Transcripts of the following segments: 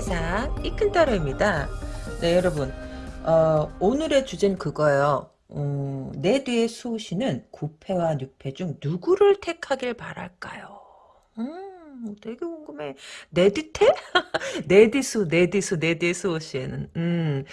세상 이큰따로입니다. 네 여러분 어, 오늘의 주제는 그거예요. 음, 내 뒤에 수호씨는 9패와 6패 중 누구를 택하길 바랄까요? 음, 되게 궁금해. 내 뒤수, 내 뒤수 씨에는. 음,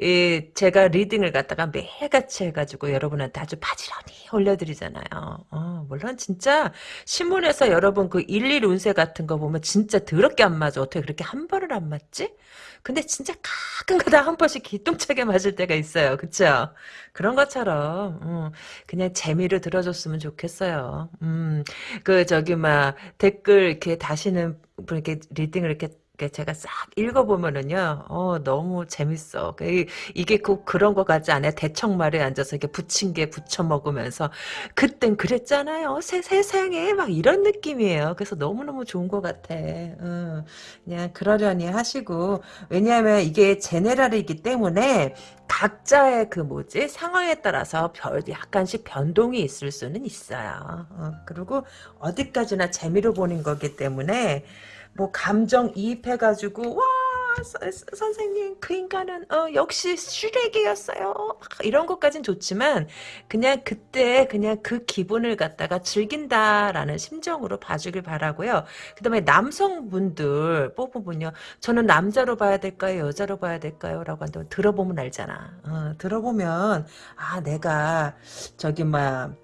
이, 제가 리딩을 갖다가 매일같이 해가지고 여러분한테 아주 바지런히 올려드리잖아요. 어, 물론 진짜 신문에서 여러분 그 일일 운세 같은 거 보면 진짜 더럽게 안 맞아. 어떻게 그렇게 한 번을 안 맞지? 근데 진짜 가끔가다 한 번씩 기똥차게 맞을 때가 있어요. 그쵸? 그런 것처럼 음, 그냥 재미로 들어줬으면 좋겠어요. 음, 그 저기 막 댓글 이렇게 다시는 분 이렇게 리딩을 이렇게 제가 싹 읽어보면은요, 어, 너무 재밌어. 그 이게 꼭 그런 거 같지 않아요? 대청말에 앉아서 이렇게 부친 게 부쳐 먹으면서, 그땐 그랬잖아요. 세, 세상에, 막 이런 느낌이에요. 그래서 너무너무 좋은 것 같아. 어, 그냥 그러려니 하시고, 왜냐하면 이게 제네랄이기 때문에, 각자의 그 뭐지 상황에 따라서 별 약간씩 변동이 있을 수는 있어요. 어, 그리고 어디까지나 재미로 보는 거기 때문에 뭐 감정 이입해가지고 와 서, 선생님 그 인간은 어, 역시 슈렉이었어요. 이런 것까진 좋지만 그냥 그때 그냥 그 기분을 갖다가 즐긴다라는 심정으로 봐주길 바라고요. 그 다음에 남성분들 뽑으면요 저는 남자로 봐야 될까요? 여자로 봐야 될까요? 라고 한다면 들어보면 알잖아. 어, 들어보면 아 내가 저기 막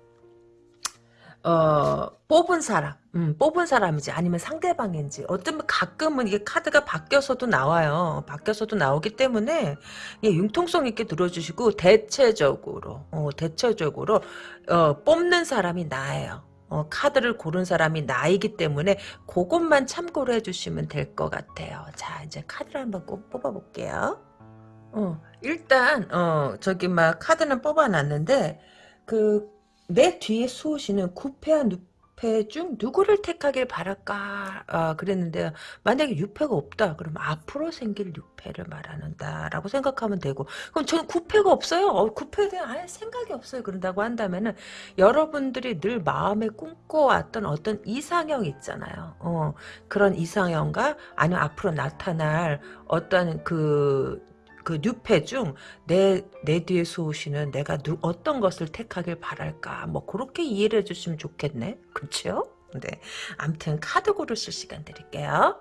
어, 뽑은 사람, 음, 뽑은 사람인지 아니면 상대방인지 어쩌면 가끔은 이게 카드가 바뀌어서도 나와요. 바뀌어서도 나오기 때문에 예, 융통성 있게 들어주시고 대체적으로 어, 대체적으로 어, 뽑는 사람이 나예요. 어, 카드를 고른 사람이 나이기 때문에 그것만 참고로 해주시면 될 것 같아요. 자 이제 카드를 한번 꼭 뽑아볼게요. 어, 일단 어, 저기 막 카드는 뽑아놨는데 그 내 뒤에 수호씨는 9패와 6패 중 누구를 택하길 바랄까? 아, 그랬는데 만약에 6패가 없다 그러면 앞으로 생길 6패를 말하는다 라고 생각하면 되고. 그럼 저는 9패가 없어요. 어, 9패에 대한 아예 생각이 없어요. 그런다고 한다면은 여러분들이 늘 마음에 꿈꿔왔던 어떤 이상형 있잖아요. 어, 그런 이상형과 아니면 앞으로 나타날 어떤 그, 그 뉴페 중 내 내 뒤에 수호시는 내가 누, 어떤 것을 택하길 바랄까? 뭐 그렇게 이해를 해주시면 좋겠네. 그렇죠? 네. 암튼 카드 고르실 시간 드릴게요.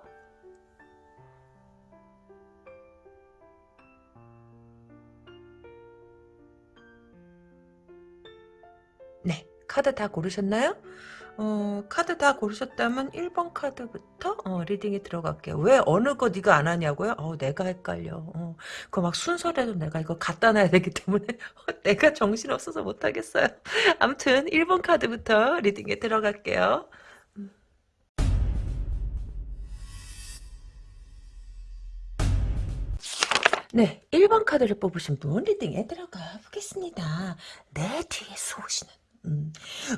네. 카드 다 고르셨나요? 어, 카드 다 고르셨다면 1번 카드부터 어, reading이 들어갈게요. 왜 어느 거 네가 안 하냐고요? 어, 내가 헷갈려. 어, 그막 순서라도 내가 이거 갖다 놔야 되기 때문에 내가 정신없어서 못하겠어요. 아무튼 1번 카드부터 reading에 들어갈게요. 네, 1번 카드를 뽑으신 분 리딩에 들어가 보겠습니다. 내 뒤에 쏘시는 음,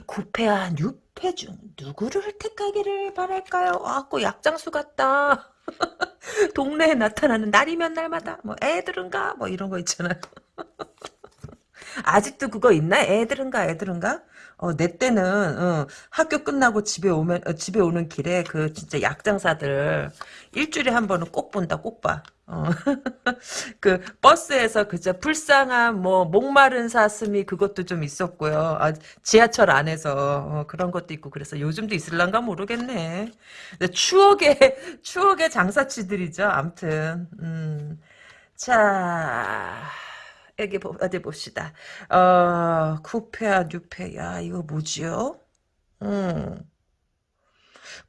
9패와 6패 중 누구를 택하기를 바랄까요? 아, 꼭 약장수 같다. 동네에 나타나는 날이면 날마다 뭐 애들은가 뭐 이런 거 있잖아요. 아직도 그거 있나? 애들은가 애들은가? 어, 내 때는 어, 학교 끝나고 집에 오면 어, 집에 오는 길에 그 진짜 약장사들 일주일에 한 번은 꼭 본다 꼭 봐. 어. 그 버스에서 그저 불쌍한 뭐 목마른 사슴이 그것도 좀 있었고요. 아, 지하철 안에서 어, 그런 것도 있고 그래서 요즘도 있을란가 모르겠네. 추억의 추억의 장사치들이죠. 암튼 음. 자. 여기 어디 봅시다. 어, 9패와 6패. 야, 이거 뭐지요? 음.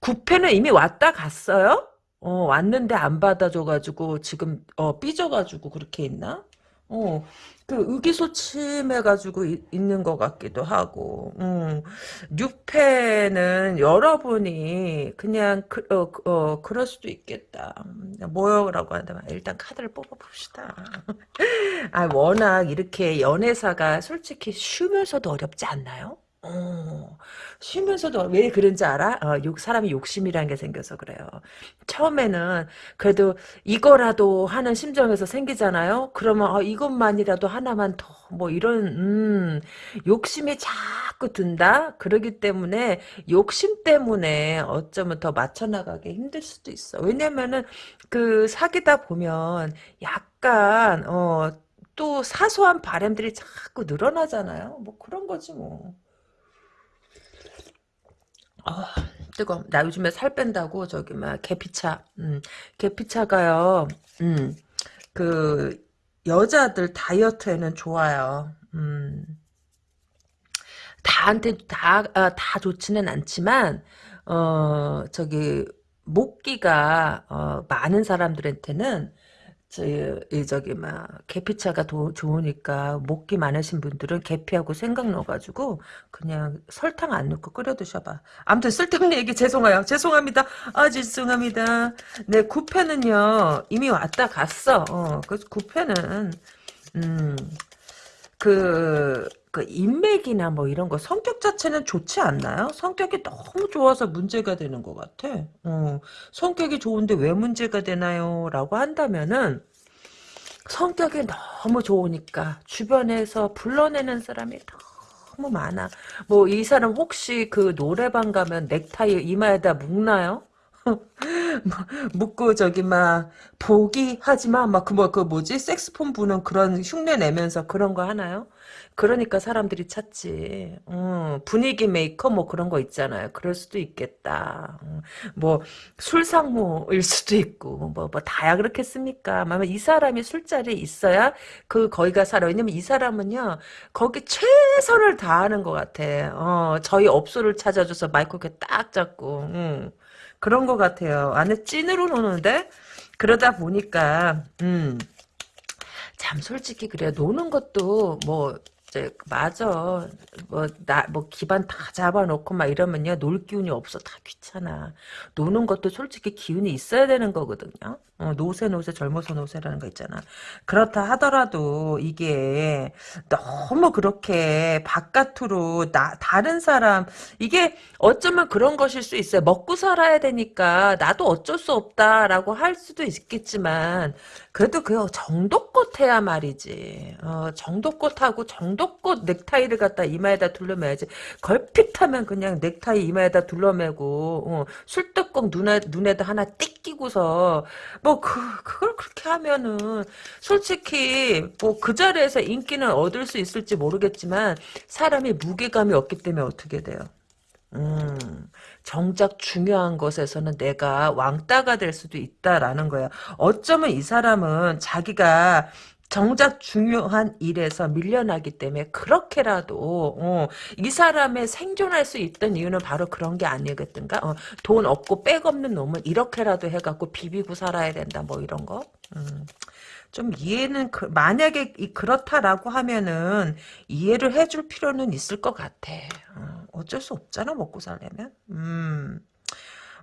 9패는 이미 왔다 갔어요? 어, 왔는데 안 받아줘가지고 지금 어, 삐져가지고 그렇게 있나? 어, 그 의기소침해가지고 이, 있는 것 같기도 하고, 음, 6패는 여러분이 그냥 그, 어, 어, 그럴 수도 있겠다. 뭐요라고 한다면 일단 카드를 뽑아봅시다. 아, 워낙 이렇게 연애사가 솔직히 쉬면서도 어렵지 않나요? 어, 쉬면서도 왜 그런지 알아? 어, 욕, 사람이 욕심이라는 게 생겨서 그래요. 처음에는 그래도 이거라도 하는 심정에서 생기잖아요? 그러면 어, 이것만이라도 하나만 더, 뭐 이런, 음, 욕심이 자꾸 든다? 그러기 때문에 욕심 때문에 어쩌면 더 맞춰나가기 힘들 수도 있어. 왜냐면은 그 사귀다 보면 약간, 어, 또 사소한 바람들이 자꾸 늘어나잖아요. 뭐 그런 거지 뭐. 아, 뜨거. 나 요즘에 살 뺀다고 저기 막 계피차. 음, 계피차가요. 음, 그 여자들 다이어트에는 좋아요. 음, 다한테 다, 아, 다 좋지는 않지만 어 저기 목기가 어, 많은 사람들한테는 저, 이, 저기, 막, 계피차가 도, 좋으니까, 목기 많으신 분들은 계피하고 생각 넣어가지고, 그냥 설탕 안 넣고 끓여 드셔봐. 아무튼 쓸데없는 얘기 죄송해요. 죄송합니다. 아, 죄송합니다. 네, 구패는요, 이미 왔다 갔어. 어, 그래서 구패는, 음, 그, 그 인맥이나 뭐 이런 거 성격 자체는 좋지 않나요? 성격이 너무 좋아서 문제가 되는 것 같아. 어, 성격이 좋은데 왜 문제가 되나요? 라고 한다면은 성격이 너무 좋으니까 주변에서 불러내는 사람이 너무 많아. 뭐 이 사람 혹시 그 노래방 가면 넥타이 이마에다 묶나요? 뭐, 묶고 저기 막 보기 하지마 막그뭐그 뭐지 색스폰 부는 그런 흉내 내면서 그런 거 하나요? 그러니까 사람들이 찾지. 음, 분위기 메이커 뭐 그런 거 있잖아요. 그럴 수도 있겠다. 음, 뭐 술상무일 수도 있고 뭐 뭐 다야 그렇겠습니까? 아마 이 사람이 술자리에 있어야 그 거기가 살아. 왜냐면 이 사람은요 거기 최선을 다하는 것 같아. 어, 저희 업소를 찾아줘서 마이크 이렇게 딱 잡고. 음. 그런 것 같아요. 안에 찐으로 노는데 그러다 보니까 음. 참 솔직히 그래 노는 것도 뭐 이제 맞아. 뭐 나 뭐 기반 다 잡아놓고 막 이러면요. 놀 기운이 없어. 다 귀찮아. 노는 것도 솔직히 기운이 있어야 되는 거거든요 어, 노세 노세 젊어서 노세라는 거 있잖아 그렇다 하더라도 이게 너무 그렇게 바깥으로 나 다른 사람 이게 어쩌면 그런 것일 수 있어요 먹고 살아야 되니까 나도 어쩔 수 없다라고 할 수도 있겠지만 그래도 그 정도껏 해야 말이지. 어, 정도껏 하고 정도껏 넥타이를 갖다 이마에다 둘러매야지. 걸핏하면 그냥 넥타이 이마에다 둘러매고 어, 술뚜껑 눈에 눈에다 하나 띡 끼고서 뭐그 그걸 그렇게 하면은 솔직히 뭐 그 자리에서 인기는 얻을 수 있을지 모르겠지만 사람이 무게감이 없기 때문에 어떻게 돼요? 음, 정작 중요한 것에서는 내가 왕따가 될 수도 있다라는 거예요. 어쩌면 이 사람은 자기가 정작 중요한 일에서 밀려나기 때문에 그렇게라도 어, 이 사람의 생존할 수 있던 이유는 바로 그런 게 아니겠든가 어, 돈 없고 백 없는 놈은 이렇게라도 해갖고 비비고 살아야 된다 뭐 이런 거 음. 좀 이해는 그, 만약에 그렇다라고 하면은 이해를 해줄 필요는 있을 것 같아. 어, 어쩔 수 없잖아 먹고 살려면. 음.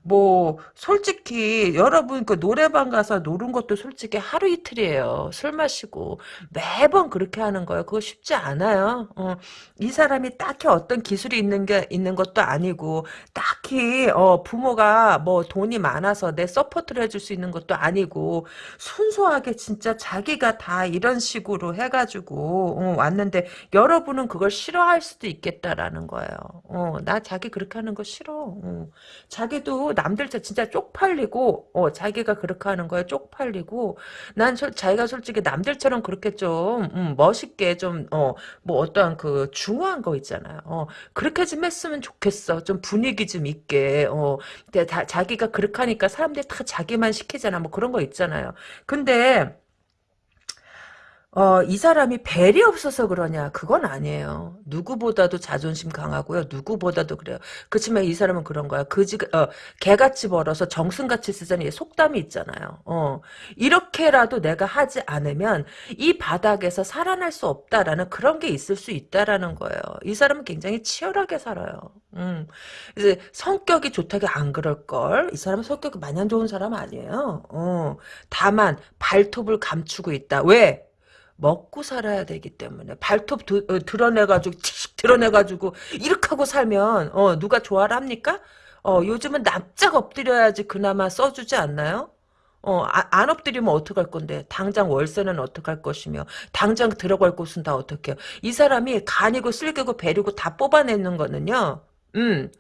뭐 솔직히 여러분 그 노래방 가서 노는 것도 솔직히 하루 이틀이에요. 술 마시고 매번 그렇게 하는 거예요. 그거 쉽지 않아요. 어, 이 사람이 딱히 어떤 기술이 있는 게 있는 것도 아니고 딱히 어, 부모가 뭐 돈이 많아서 내 support를 해줄 수 있는 것도 아니고 순수하게 진짜 자기가 다 이런 식으로 해가지고 어, 왔는데 여러분은 그걸 싫어할 수도 있겠다라는 거예요. 어, 나 자기 그렇게 하는 거 싫어. 어. 자기도 남들 진짜 쪽팔리고 어, 자기가 그렇게 하는 거에 쪽팔리고 난 소, 자기가 솔직히 남들처럼 그렇게 좀 음, 멋있게 좀 어, 뭐 어떠한 그 중후한 거 있잖아요. 어, 그렇게 좀 했으면 좋겠어. 좀 분위기 좀 있게 어, 다, 자기가 그렇게 하니까 사람들이 다 자기만 시키잖아. 뭐 그런 거 있잖아요. 근데 어, 이 사람이 벨이 없어서 그러냐? 그건 아니에요. 누구보다도 자존심 강하고요. 누구보다도 그래요. 그렇지만 이 사람은 그런 거야. 그지, 어, 개같이 벌어서 정승같이 쓰자니 속담이 있잖아요. 어, 이렇게라도 내가 하지 않으면 이 바닥에서 살아날 수 없다라는 그런 게 있을 수 있다라는 거예요. 이 사람은 굉장히 치열하게 살아요. 음, 이제 성격이 좋다기 안 그럴걸? 이 사람은 성격이 마냥 좋은 사람 아니에요. 어, 다만 발톱을 감추고 있다. 왜? 먹고 살아야 되기 때문에 발톱 드, 어, 드러내가지고 드러내가지고 이렇게 하고 살면 어 누가 좋아를 합니까? 어 요즘은 납작 엎드려야지 그나마 써주지 않나요? 어, 아, 안 엎드리면 어떡할 건데. 당장 월세는 어떡할 것이며. 당장 들어갈 곳은 다 어떡해요. 이 사람이 간이고 쓸개고 배리고 다 뽑아내는 거는요. 음.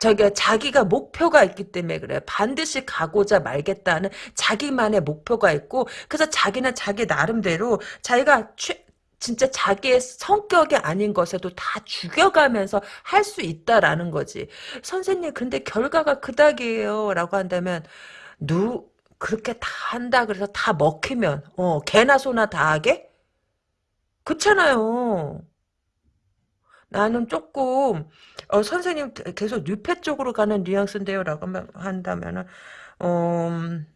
저기 자기가 목표가 있기 때문에 그래 반드시 가고자 말겠다는 자기만의 목표가 있고 그래서 자기는 자기 나름대로 자기가 취, 진짜 자기의 성격이 아닌 것에도 다 죽여가면서 할 수 있다라는 거지. 선생님 근데 결과가 그닥이에요 라고 한다면 누 그렇게 다 한다 그래서 다 먹히면 어 개나 소나 다 하게? 그렇잖아요. 나는 조금 어, 선생님 계속 뉴페 쪽으로 가는 뉘앙스인데요 라고 한다면은 음,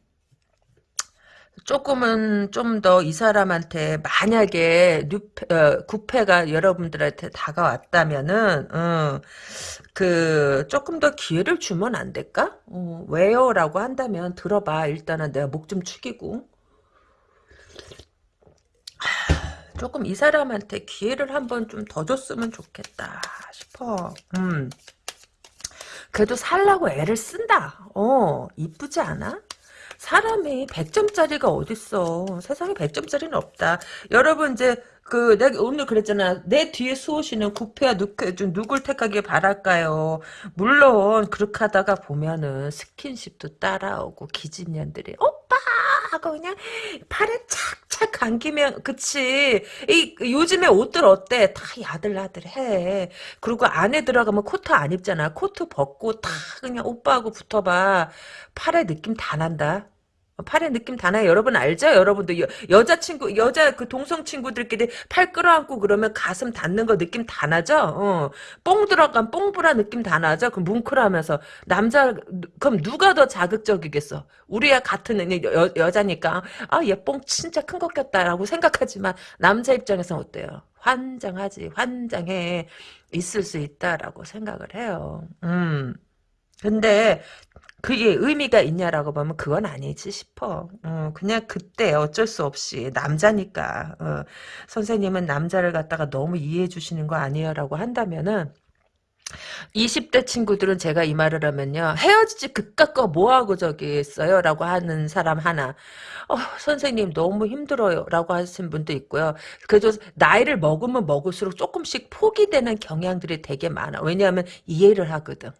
조금은 좀 더 이 사람한테 만약에 뉴페, 어, 구패가 여러분들한테 다가왔다면은 어, 그 조금 더 기회를 주면 안 될까? 어, 왜요? 라고 한다면 들어봐. 일단은 내가 목 좀 축이고 조금 이 사람한테 기회를 한번 좀 더 줬으면 좋겠다 싶어. 음. 그래도 살라고 애를 쓴다. 어, 이쁘지 않아? 사람이 100점짜리가 어딨어. 세상에 100점짜리는 없다. 여러분 이제 그 내가 오늘 그랬잖아. 내 뒤에 수호씨는 국회와 누구, 누굴 택하길 바랄까요? 물론 그렇게 하다가 보면은 스킨십도 따라오고 기집년들이 오빠 하고 그냥 팔에 착 착 감기면 그치. 이 요즘에 옷들 어때? 다 야들야들해. 그리고 안에 들어가면 코트 안 입잖아. 코트 벗고 다 그냥 오빠하고 붙어봐. 팔에 느낌 다 난다. 팔의 느낌 다 나요. 여러분 알죠? 여러분도 여, 여자친구, 여자 그 동성 친구들끼리 팔 끌어안고 그러면 가슴 닿는 거 느낌 다 나죠? 어. 뽕 들어간 뽕브라 느낌 다 나죠? 그 뭉클하면서. 남자, 그럼 누가 더 자극적이겠어? 우리야 같은 여, 여자니까, 아, 얘 뽕 진짜 큰 것 같다라고 생각하지만, 남자 입장에서 어때요? 환장하지, 환장해. 있을 수 있다라고 생각을 해요. 음. 근데 그게 의미가 있냐라고 보면 그건 아니지 싶어. 어, 그냥 그때 어쩔 수 없이 남자니까 어, 선생님은 남자를 갖다가 너무 이해해 주시는 거 아니에요라고 한다면은 20대 친구들은 제가 이 말을 하면요. 헤어지지 그깟 거 뭐하고 저기 있어요? 라고 하는 사람 하나. 어, 선생님 너무 힘들어요. 라고 하신 분도 있고요. 그래도 나이를 먹으면 먹을수록 조금씩 포기되는 경향들이 되게 많아. 왜냐하면 이해를 하거든.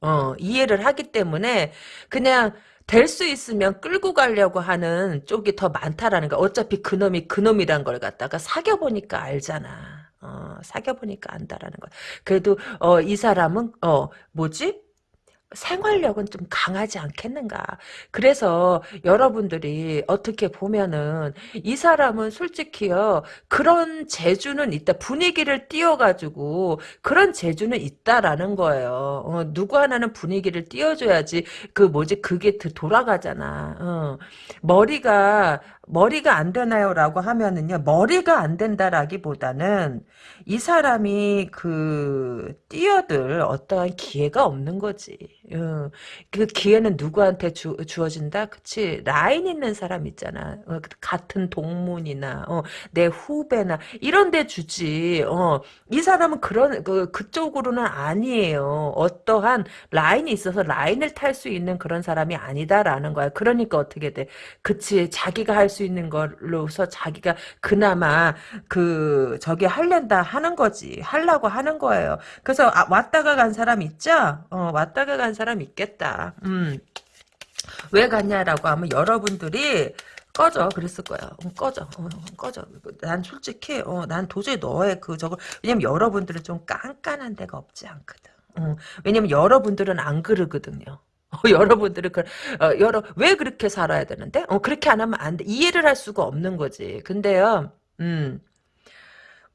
어, 이해를 하기 때문에 그냥 될 수 있으면 끌고 가려고 하는 쪽이 더 많다라는 거. 어차피 그놈이 그놈이란 걸 갖다가 사귀어보니까 알잖아. 어, 사귀어보니까 안다라는 거. 그래도, 어, 이 사람은, 어, 뭐지? 생활력은 좀 강하지 않겠는가. 그래서 여러분들이 어떻게 보면은 이 사람은 솔직히요 그런 재주는 있다. 분위기를 띄워가지고 그런 재주는 있다라는 거예요. 어, 누구 하나는 분위기를 띄워줘야지 그 뭐지 그게 돌아가잖아. 어. 머리가 머리가 안 되나요? 라고 하면은요, 머리가 안 된다라기보다는 이 사람이 그, 뛰어들 어떠한 기회가 없는 거지. 어, 그 기회는 누구한테 주, 주어진다? 그치? 라인 있는 사람 있잖아. 어, 같은 동문이나, 어, 내 후배나, 이런 데 주지. 어, 이 사람은 그런, 그, 그쪽으로는 아니에요. 어떠한 라인이 있어서 라인을 탈 수 있는 그런 사람이 아니다라는 거야. 그러니까 어떻게 돼? 그치? 자기가 할수 있는 걸로서 자기가 그나마 그, 저기 할랜다 하는 거지. 하려고 하는 거예요. 그래서 아, 왔다가 간 사람 있죠? 어, 왔다가 간 사람 있겠다. 음. 왜 갔냐라고 하면 여러분들이 꺼져 그랬을 거야. 어, 꺼져. 어, 꺼져. 난 솔직히 어, 난 도저히 너의 그 저거 왜냐면 여러분들은 좀 깐깐한 데가 없지 않거든. 어, 왜냐면 여러분들은 안 그러거든요. 어, 여러분들은 그, 어, 여러 왜 그렇게 살아야 되는데? 어, 그렇게 안 하면 안 돼. 이해를 할 수가 없는 거지. 근데요. 음.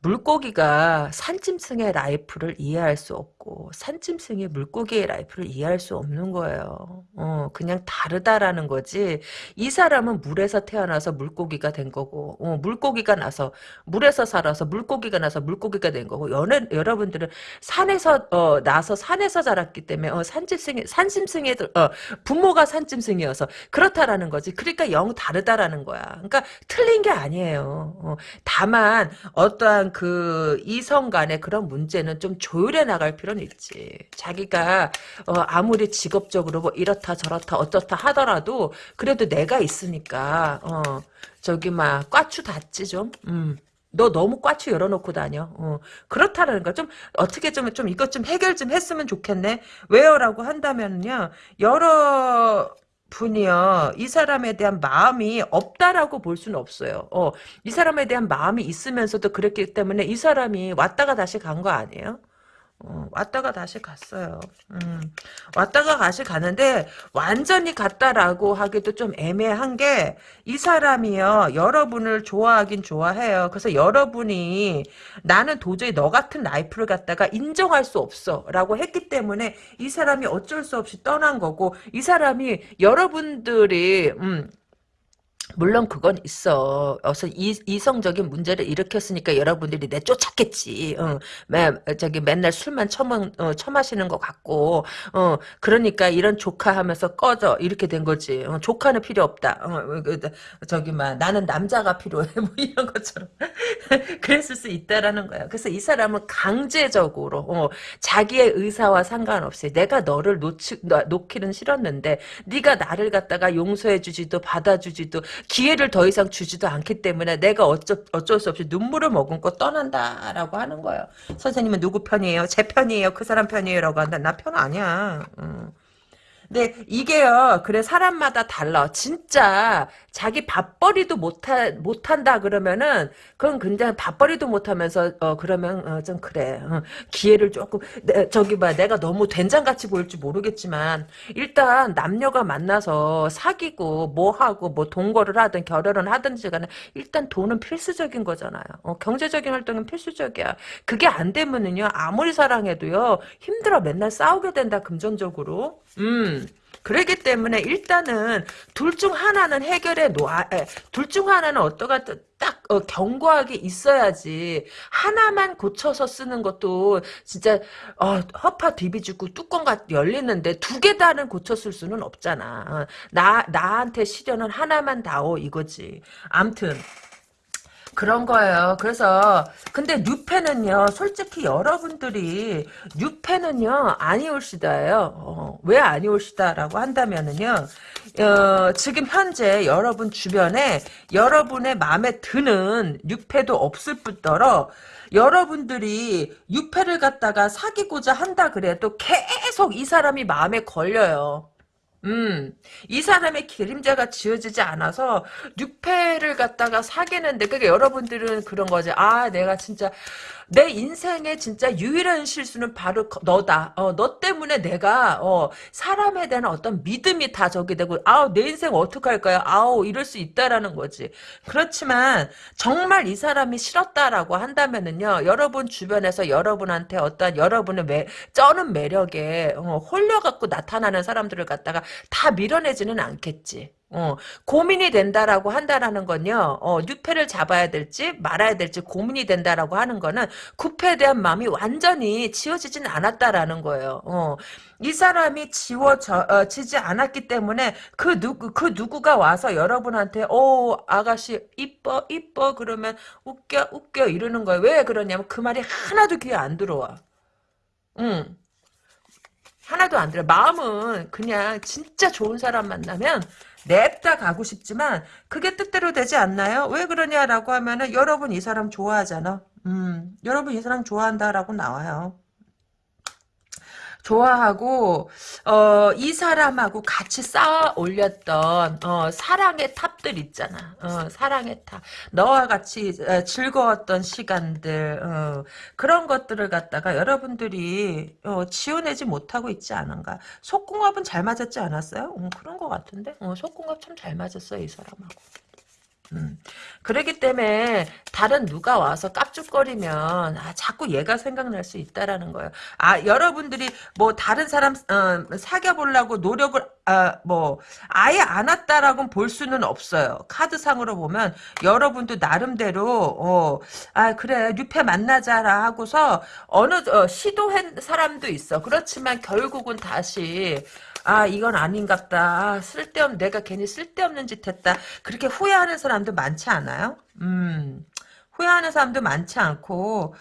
물고기가 산짐승의 life를 이해할 수 없고 산짐승이 물고기의 life를 이해할 수 없는 거예요. 어, 그냥 다르다라는 거지. 이 사람은 물에서 태어나서 물고기가 된 거고 어, 물고기가 나서 물에서 살아서 물고기가 나서 물고기가 된 거고 연애, 여러분들은 산에서 어, 나서 산에서 자랐기 때문에 어, 산짐승 산짐승의 어, 부모가 산짐승이어서 그렇다라는 거지. 그러니까 영 다르다라는 거야. 그러니까 틀린 게 아니에요. 어, 다만 어떠한 그 이성 간의 그런 문제는 좀 조율해 나갈 필요는 있지. 자기가 어, 아무리 직업적으로 뭐 이렇다 저렇다 어떻다 하더라도 그래도 내가 있으니까 어, 저기 막 꽈추 닿지 좀. 음. 너 너무 꽈추 열어놓고 다녀. 어, 그렇다는 거. 좀, 어떻게 좀, 좀, 이것 좀 해결 좀 했으면 좋겠네. 왜요? 라고 한다면요. 여러, 분이요. 이 사람에 대한 마음이 없다라고 볼 수는 없어요. 어, 이 사람에 대한 마음이 있으면서도 그랬기 때문에 이 사람이 왔다가 다시 간 거 아니에요? 어, 왔다가 다시 갔어요. 음, 왔다가 다시 가는데 완전히 갔다라고 하기도 좀 애매한 게 이 사람이요 여러분을 좋아하긴 좋아해요. 그래서 여러분이 나는 도저히 너 같은 라이프를 갖다가 인정할 수 없어라고 했기 때문에 이 사람이 어쩔 수 없이 떠난 거고 이 사람이 여러분들이 음, 물론 그건 있어. 어서 이, 이성적인 문제를 일으켰으니까 여러분들이 내쫓았겠지. 어, 매, 저기 맨날 술만 처먹, 어, 처마시는 것 같고, 어, 그러니까 이런 조카 하면서 꺼져. 이렇게 된 거지. 어, 조카는 필요 없다. 어, 그, 저기, 막, 나는 남자가 필요해. 뭐 이런 것처럼. 그랬을 수 있다라는 거야. 그래서 이 사람은 강제적으로, 어, 자기의 의사와 상관없이 내가 너를 놓치, 놓기는 싫었는데, 네가 나를 갖다가 용서해주지도 받아주지도 기회를 더 이상 주지도 않기 때문에 내가 어쩔, 어쩔 수 없이 눈물을 머금고 떠난다라고 하는 거예요. 선생님은 누구 편이에요? 제 편이에요? 그 사람 편이에요? 라고 한다. 나 편 아니야. 음. 근데 이게요, 그래, 사람마다 달라. 진짜, 자기 밥벌이도 못하, 못한다 그러면은, 그건 굉장히 밥벌이도 못하면서, 어, 그러면, 어, 좀 그래. 어, 기회를 조금, 내, 저기 봐, 내가 너무 된장같이 보일지 모르겠지만, 일단, 남녀가 만나서 사귀고, 뭐 하고, 뭐 동거를 하든, 결혼을 하든지 간에, 일단 돈은 필수적인 거잖아요. 어, 경제적인 활동은 필수적이야. 그게 안 되면은요, 아무리 사랑해도요, 힘들어. 맨날 싸우게 된다, 금전적으로. 음. 그러기 때문에 일단은 둘 중 하나는 해결해 놓아, 둘 중 하나는 어떠가 딱 어, 견고하게 있어야지 하나만 고쳐서 쓰는 것도 진짜 어, 허파 디비주고 뚜껑가 열리는데 두 개 다는 고쳐 쓸 수는 없잖아. 어, 나 나한테 시련은 하나만 다오 이거지. 암튼 그런 거예요. 그래서 근데 뉴페는요. 솔직히 여러분들이 뉴페는요. 아니올시다예요. 어, 왜 아니올시다라고 한다면은요. 어, 지금 현재 여러분 주변에 여러분의 마음에 드는 뉴페도 없을 뿐더러 여러분들이 유패를 갖다가 사귀고자 한다 그래도 계속 이 사람이 마음에 걸려요. 음, 이 사람의 기림자가 지어지지 않아서 육패를 갖다가 사귀는데 그게 여러분들은 그런 거지. 아, 내가 진짜 내 인생의 진짜 유일한 실수는 바로 너다. 어, 너 때문에 내가 어, 사람에 대한 어떤 믿음이 다 저기 되고 아우 내 인생 어떡할 거야. 아우 이럴 수 있다라는 거지. 그렇지만 정말 이 사람이 싫었다라고 한다면은요. 여러분 주변에서 여러분한테 어떤 여러분의 매, 쩌는 매력에 어, 홀려갖고 나타나는 사람들을 갖다가 다 밀어내지는 않겠지. 어, 고민이 된다라고 한다라는 건요, 어, 뉴페를 잡아야 될지 말아야 될지 고민이 된다라고 하는 거는 구패에 대한 마음이 완전히 지워지진 않았다라는 거예요. 어, 이 사람이 지워지지 어, 않았기 때문에 그 누구, 그 누구가 와서 여러분한테, 오, 아가씨, 이뻐, 이뻐, 그러면 웃겨, 웃겨, 이러는 거예요. 왜 그러냐면 그 말이 하나도 귀에 안 들어와. 응. 하나도 안 들어. 마음은 그냥 진짜 좋은 사람 만나면 냅다 가고 싶지만 그게 뜻대로 되지 않나요? 왜 그러냐라고 하면은 여러분 이 사람 좋아하잖아. 음, 여러분 이 사람 좋아한다라고 나와요. 좋아하고 어, 이 사람하고 같이 쌓아 올렸던 어, 사랑의 탑들 있잖아. 어, 사랑의 탑. 너와 같이 어, 즐거웠던 시간들 어, 그런 것들을 갖다가 여러분들이 어, 지어내지 못하고 있지 않은가. 속궁합은 잘 맞았지 않았어요? 음, 그런 것 같은데. 속궁합 참 잘 맞았어요 이 사람하고. 음. 그러기 때문에 다른 누가 와서 깝죽거리면 아, 자꾸 얘가 생각날 수 있다라는 거예요. 아 여러분들이 뭐 다른 사람 어, 사귀어 보려고 노력을 아, 뭐 아예 안 왔다라고 볼 수는 없어요. 카드상으로 보면 여러분도 나름대로 어, 아 그래 뉴페 만나자라 하고서 어느 어, 시도한 사람도 있어. 그렇지만 결국은 다시 아 이건 아닌갑다. 아, 쓸데없 내가 괜히 쓸데없는 짓 했다. 그렇게 후회하는 사람도 많지 않아요? 음 후회하는 사람도 많지 않고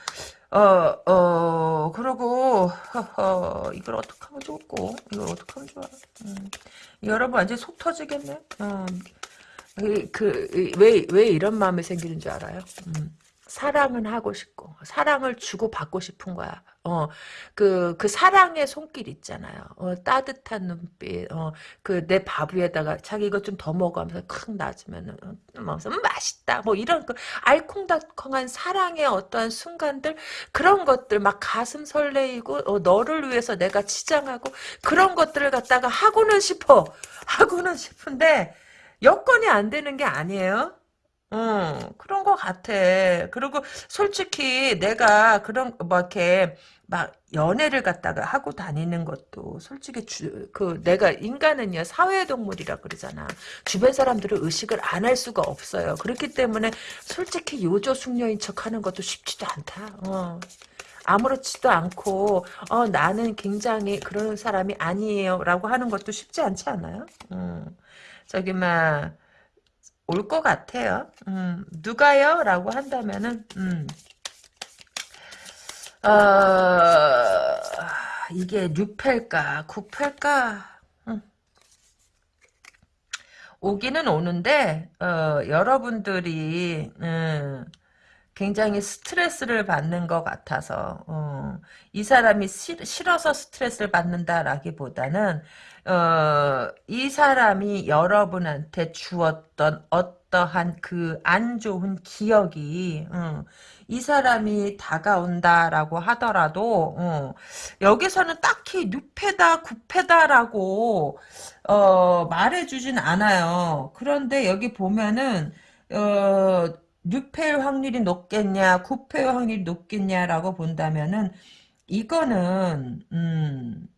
어, 어, 그러고, 허허, 이걸 어떻게 하면 좋고, 이걸 어떻게 하면 좋아. 음. 여러분 완전 속 터지겠네. 어. 그, 왜, 왜 이런 마음이 생기는 줄 알아요? 음. 사랑은 하고 싶고, 사랑을 주고 받고 싶은 거야. 어, 그, 그 사랑의 손길 있잖아요. 어, 따뜻한 눈빛, 어, 그 내 밥 위에다가 자기 이거 좀 더 먹어 하면서 콱 놔주면은, 어, 뭐, 음, 맛있다. 뭐 이런 그 알콩달콩한 사랑의 어떠한 순간들, 그런 것들 막 가슴 설레이고, 어, 너를 위해서 내가 치장하고, 그런 것들을 갖다가 하고는 싶어. 하고는 싶은데, 여건이 안 되는 게 아니에요. 어, 그런 것 같아. 그리고 솔직히 내가 그런, 뭐, 이렇게, 막, 연애를 갖다가 하고 다니는 것도 솔직히 주, 그, 내가 인간은요, 사회동물이라 그러잖아. 주변 사람들을 의식을 안 할 수가 없어요. 그렇기 때문에 솔직히 요조숙녀인 척 하는 것도 쉽지도 않다. 어. 아무렇지도 않고, 어, 나는 굉장히 그런 사람이 아니에요. 라고 하는 것도 쉽지 않지 않아요? 음. 저기, 막, 올 것 같아요. 음, 누가요? 라고 한다면은, 음, 어, 이게 6패일까, 9패일까? 음. 오기는 오는데, 어, 여러분들이, 음, 굉장히 스트레스를 받는 것 같아서 어, 이 사람이 싫, 싫어서 스트레스를 받는다라기보다는 어, 이 사람이 여러분한테 주었던 어떠한 그 안 좋은 기억이 어, 이 사람이 다가온다라고 하더라도 어, 여기서는 딱히 뉴패다 구패다라고 어, 말해주진 않아요. 그런데 여기 보면은 어, 6패일 확률이 높겠냐, 9패일 확률이 높겠냐라고 본다면은 이거는 음,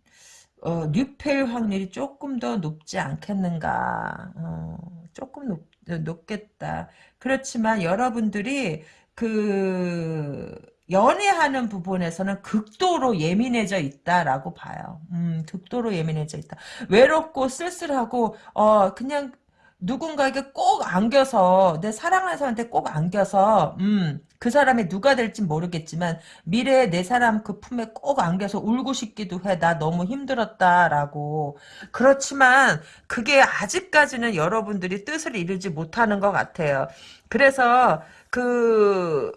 어, 6패일 확률이 조금 더 높지 않겠는가. 어, 조금 높, 높겠다. 그렇지만 여러분들이 그 연애하는 부분에서는 극도로 예민해져 있다라고 봐요. 음, 극도로 예민해져 있다. 외롭고 쓸쓸하고 어 그냥 누군가에게 꼭 안겨서 내 사랑하는 사람한테 꼭 안겨서 음, 그 사람이 누가 될지 모르겠지만 미래에 내 사람 그 품에 꼭 안겨서 울고 싶기도 해. 나 너무 힘들었다라고. 그렇지만 그게 아직까지는 여러분들이 뜻을 이루지 못하는 것 같아요. 그래서 그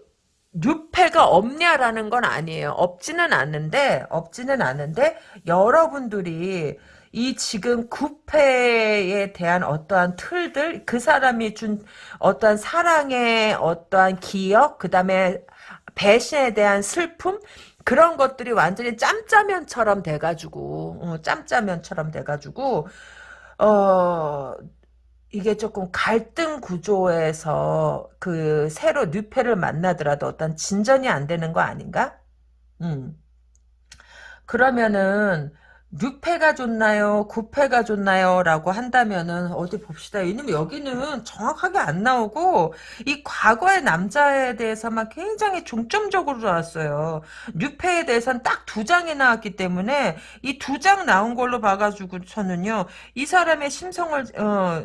뉴페가 없냐라는 건 아니에요. 없지는 않는데 없지는 않은데 여러분들이 이 지금 구패에 대한 어떠한 틀들, 그 사람이 준 어떠한 사랑의 어떠한 기억, 그 다음에 배신에 대한 슬픔, 그런 것들이 완전히 짬짜면처럼 돼가지고, 어, 짬짜면처럼 돼가지고, 어, 이게 조금 갈등 구조에서 그 새로 뉴페를 만나더라도 어떤 진전이 안 되는 거 아닌가? 음. 그러면은, 6패가 좋나요? 9패가 좋나요? 라고 한다면은 어디 봅시다. 왜냐면 여기는 정확하게 안 나오고 이 과거의 남자에 대해서만 굉장히 중점적으로 나왔어요. 6패에 대해서는 딱 두 장이 나왔기 때문에 이 두 장 나온 걸로 봐가지고 저는요. 이 사람의 심성을 어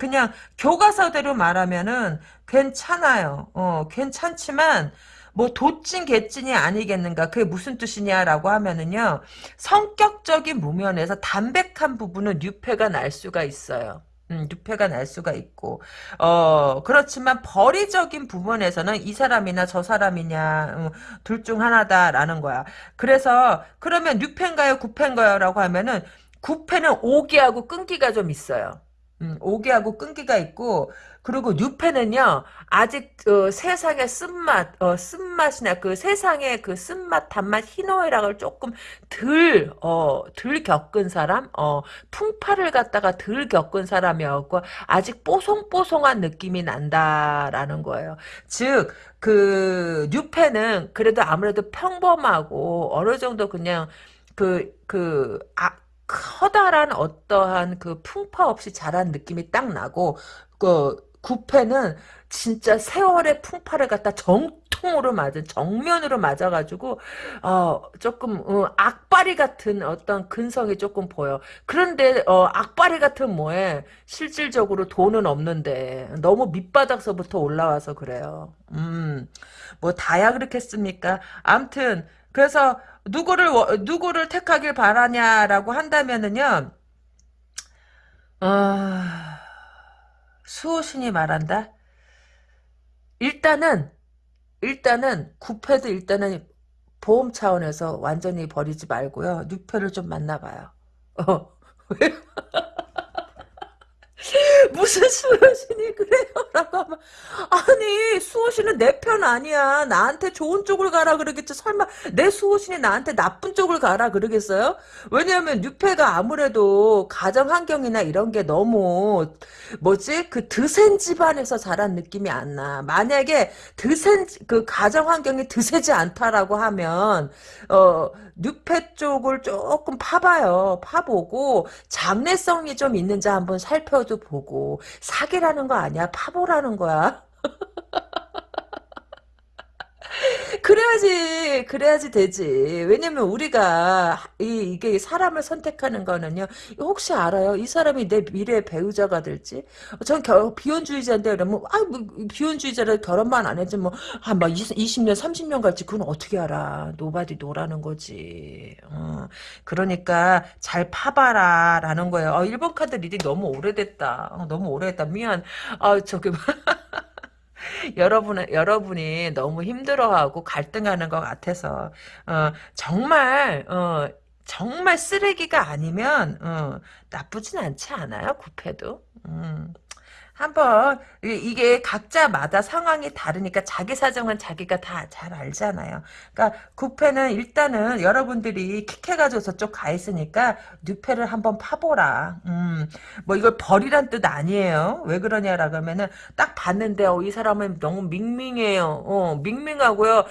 그냥 교과서대로 말하면은 괜찮아요. 어 괜찮지만 뭐 도찐 개찐이 아니겠는가 그게 무슨 뜻이냐라고 하면은요 성격적인 무면에서 담백한 부분은 뉴페가 날 수가 있어요. 음, 뉴페가 날 수가 있고 어 그렇지만 벌이적인 부분에서는 이 사람이나 저 사람이냐 음, 둘중 하나다라는 거야. 그래서 그러면 뉴페인가요 구패인가요 라고 하면은 구패는 오기하고 끈기가 좀 있어요. 음, 오기하고 끈기가 있고 그리고 뉴페는요 아직 어, 세상의 쓴맛 어, 쓴맛이나 그 세상의 그 쓴맛 단맛 희노애락을 조금 덜 어, 덜 겪은 사람 어, 풍파를 갖다가 덜 겪은 사람이었고 아직 뽀송뽀송한 느낌이 난다라는 거예요. 즉그 뉴페는 그래도 아무래도 평범하고 어느 정도 그냥 그 그, 아, 커다란 어떠한 그 풍파 없이 자란 느낌이 딱 나고 그 구패는 진짜 세월의 풍파를 갖다 정통으로 맞은 정면으로 맞아가지고 어 조금 어, 악바리 같은 어떤 근성이 조금 보여. 그런데 어 악바리 같은 뭐에 실질적으로 돈은 없는데 너무 밑바닥서부터 올라와서 그래요. 음뭐 다야 그렇겠습니까? 암튼 그래서 누구를 누구를 택하길 바라냐라고 한다면은요. 아 수호신이 말한다. 일단은 일단은 구패도 일단은 보험 차원에서 완전히 버리지 말고요. 뉴패를 좀 만나봐요. 어. 무슨 수호신이 그래요? 라고 하면 아니 수호신은 내 편 아니야. 나한테 좋은 쪽을 가라 그러겠지. 설마 내 수호신이 나한테 나쁜 쪽을 가라 그러겠어요? 왜냐하면 뉴페가 아무래도 가정 환경이나 이런 게 너무 뭐지 그 드센 집안에서 자란 느낌이 안 나. 만약에 드센 그 가정 환경이 드세지 않다라고 하면 어 뉴페 쪽을 조금 파봐요. 파보고 장래성이 좀 있는지 한번 살펴도 보고 사기라는 거 아니야. 파보라는 거야. 그래야지, 그래야지 되지. 왜냐면 우리가, 이, 이게 사람을 선택하는 거는요, 혹시 알아요? 이 사람이 내 미래의 배우자가 될지? 전 겨, 비혼주의자인데, 그러면, 아, 뭐, 비혼주의자라 결혼만 안 했지, 뭐, 한, 막 20년, 30년 갈지, 그건 어떻게 알아. nobody know라는 거지. 어, 그러니까, 잘 파봐라, 라는 거예요. 어, 1번 카드 reading 너무 오래됐다. 어, 너무 오래됐다. 미안. 아, 저기, 여러분, 여러분이 너무 힘들어하고 갈등하는 것 같아서, 어, 정말, 어, 정말 쓰레기가 아니면, 어, 나쁘진 않지 않아요? 구패도. 음. 한번 이게 각자마다 상황이 다르니까 자기 사정은 자기가 다 잘 알잖아요. 그러니까 구패는 일단은 여러분들이 킥해가지고 저쪽 가 있으니까 뉴패를 한번 파보라. 음, 뭐 이걸 버리란 뜻 아니에요. 왜 그러냐라 그러면은 딱 봤는데 어, 이 사람은 너무 밍밍해요. 어, 밍밍하고요.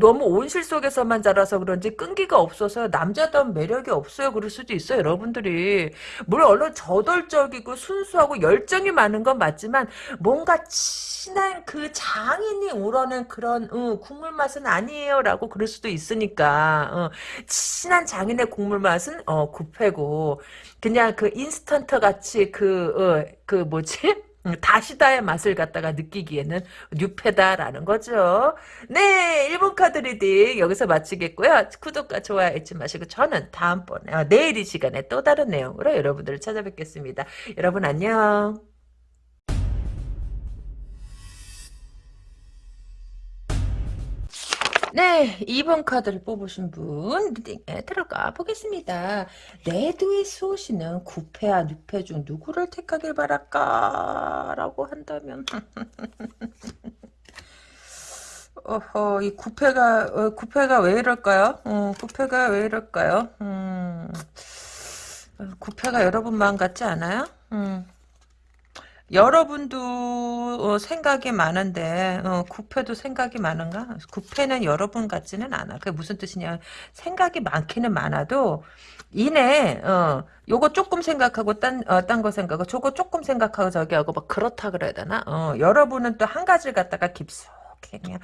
너무 온실 속에서만 자라서 그런지 끈기가 없어서 남자다운 매력이 없어요. 그럴 수도 있어요. 여러분들이 물론 얼른 저돌적이고 순수하고 열정이 많은 건 맞 지만 뭔가 친한 그 장인이 우러낸 그런 어, 국물 맛은 아니에요라고 그럴 수도 있으니까 어, 진한 장인의 국물 맛은 어, 구페고 그냥 그 인스턴트 같이 그 어, 그 뭐지? 다시다의 맛을 갖다가 느끼기에는 뉴페다라는 거죠. 네, 1번 카드 reading 여기서 마치겠고요. 구독과 좋아요 잊지 마시고 저는 다음번에 어, 내일 이 시간에 또 다른 내용으로 여러분들을 찾아뵙겠습니다. 여러분 안녕. 네, 2번 카드를 뽑으신 분 리딩에 들어가 보겠습니다. 내두의 수호씨는 9패와 6패 중 누구를 택하길 바랄까? 라고 한다면 어허, 이 9패가 어, 9패가 왜 이럴까요? 어, 9패가 왜 이럴까요? 음, 9패가 여러분 마음 같지 않아요? 음. 여러분도 어, 생각이 많은데 어, 구패도 생각이 많은가? 구패는 여러분 같지는 않아. 그게 무슨 뜻이냐? 생각이 많기는 많아도 이내 어, 요거 조금 생각하고 딴 어, 생각하고 저거 조금 생각하고 저기 하고 막 그렇다 그래야 되나? 어, 여러분은 또 한 가지를 갖다가 깊숙이 그냥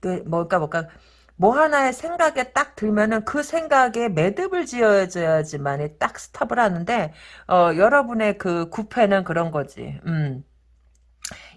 그 뭘까 뭘까 뭐 하나의 생각에 딱 들면은 그 생각에 매듭을 지어줘야지만이 딱 스탑을 하는데 어 여러분의 그 구패는 그런 거지. 음.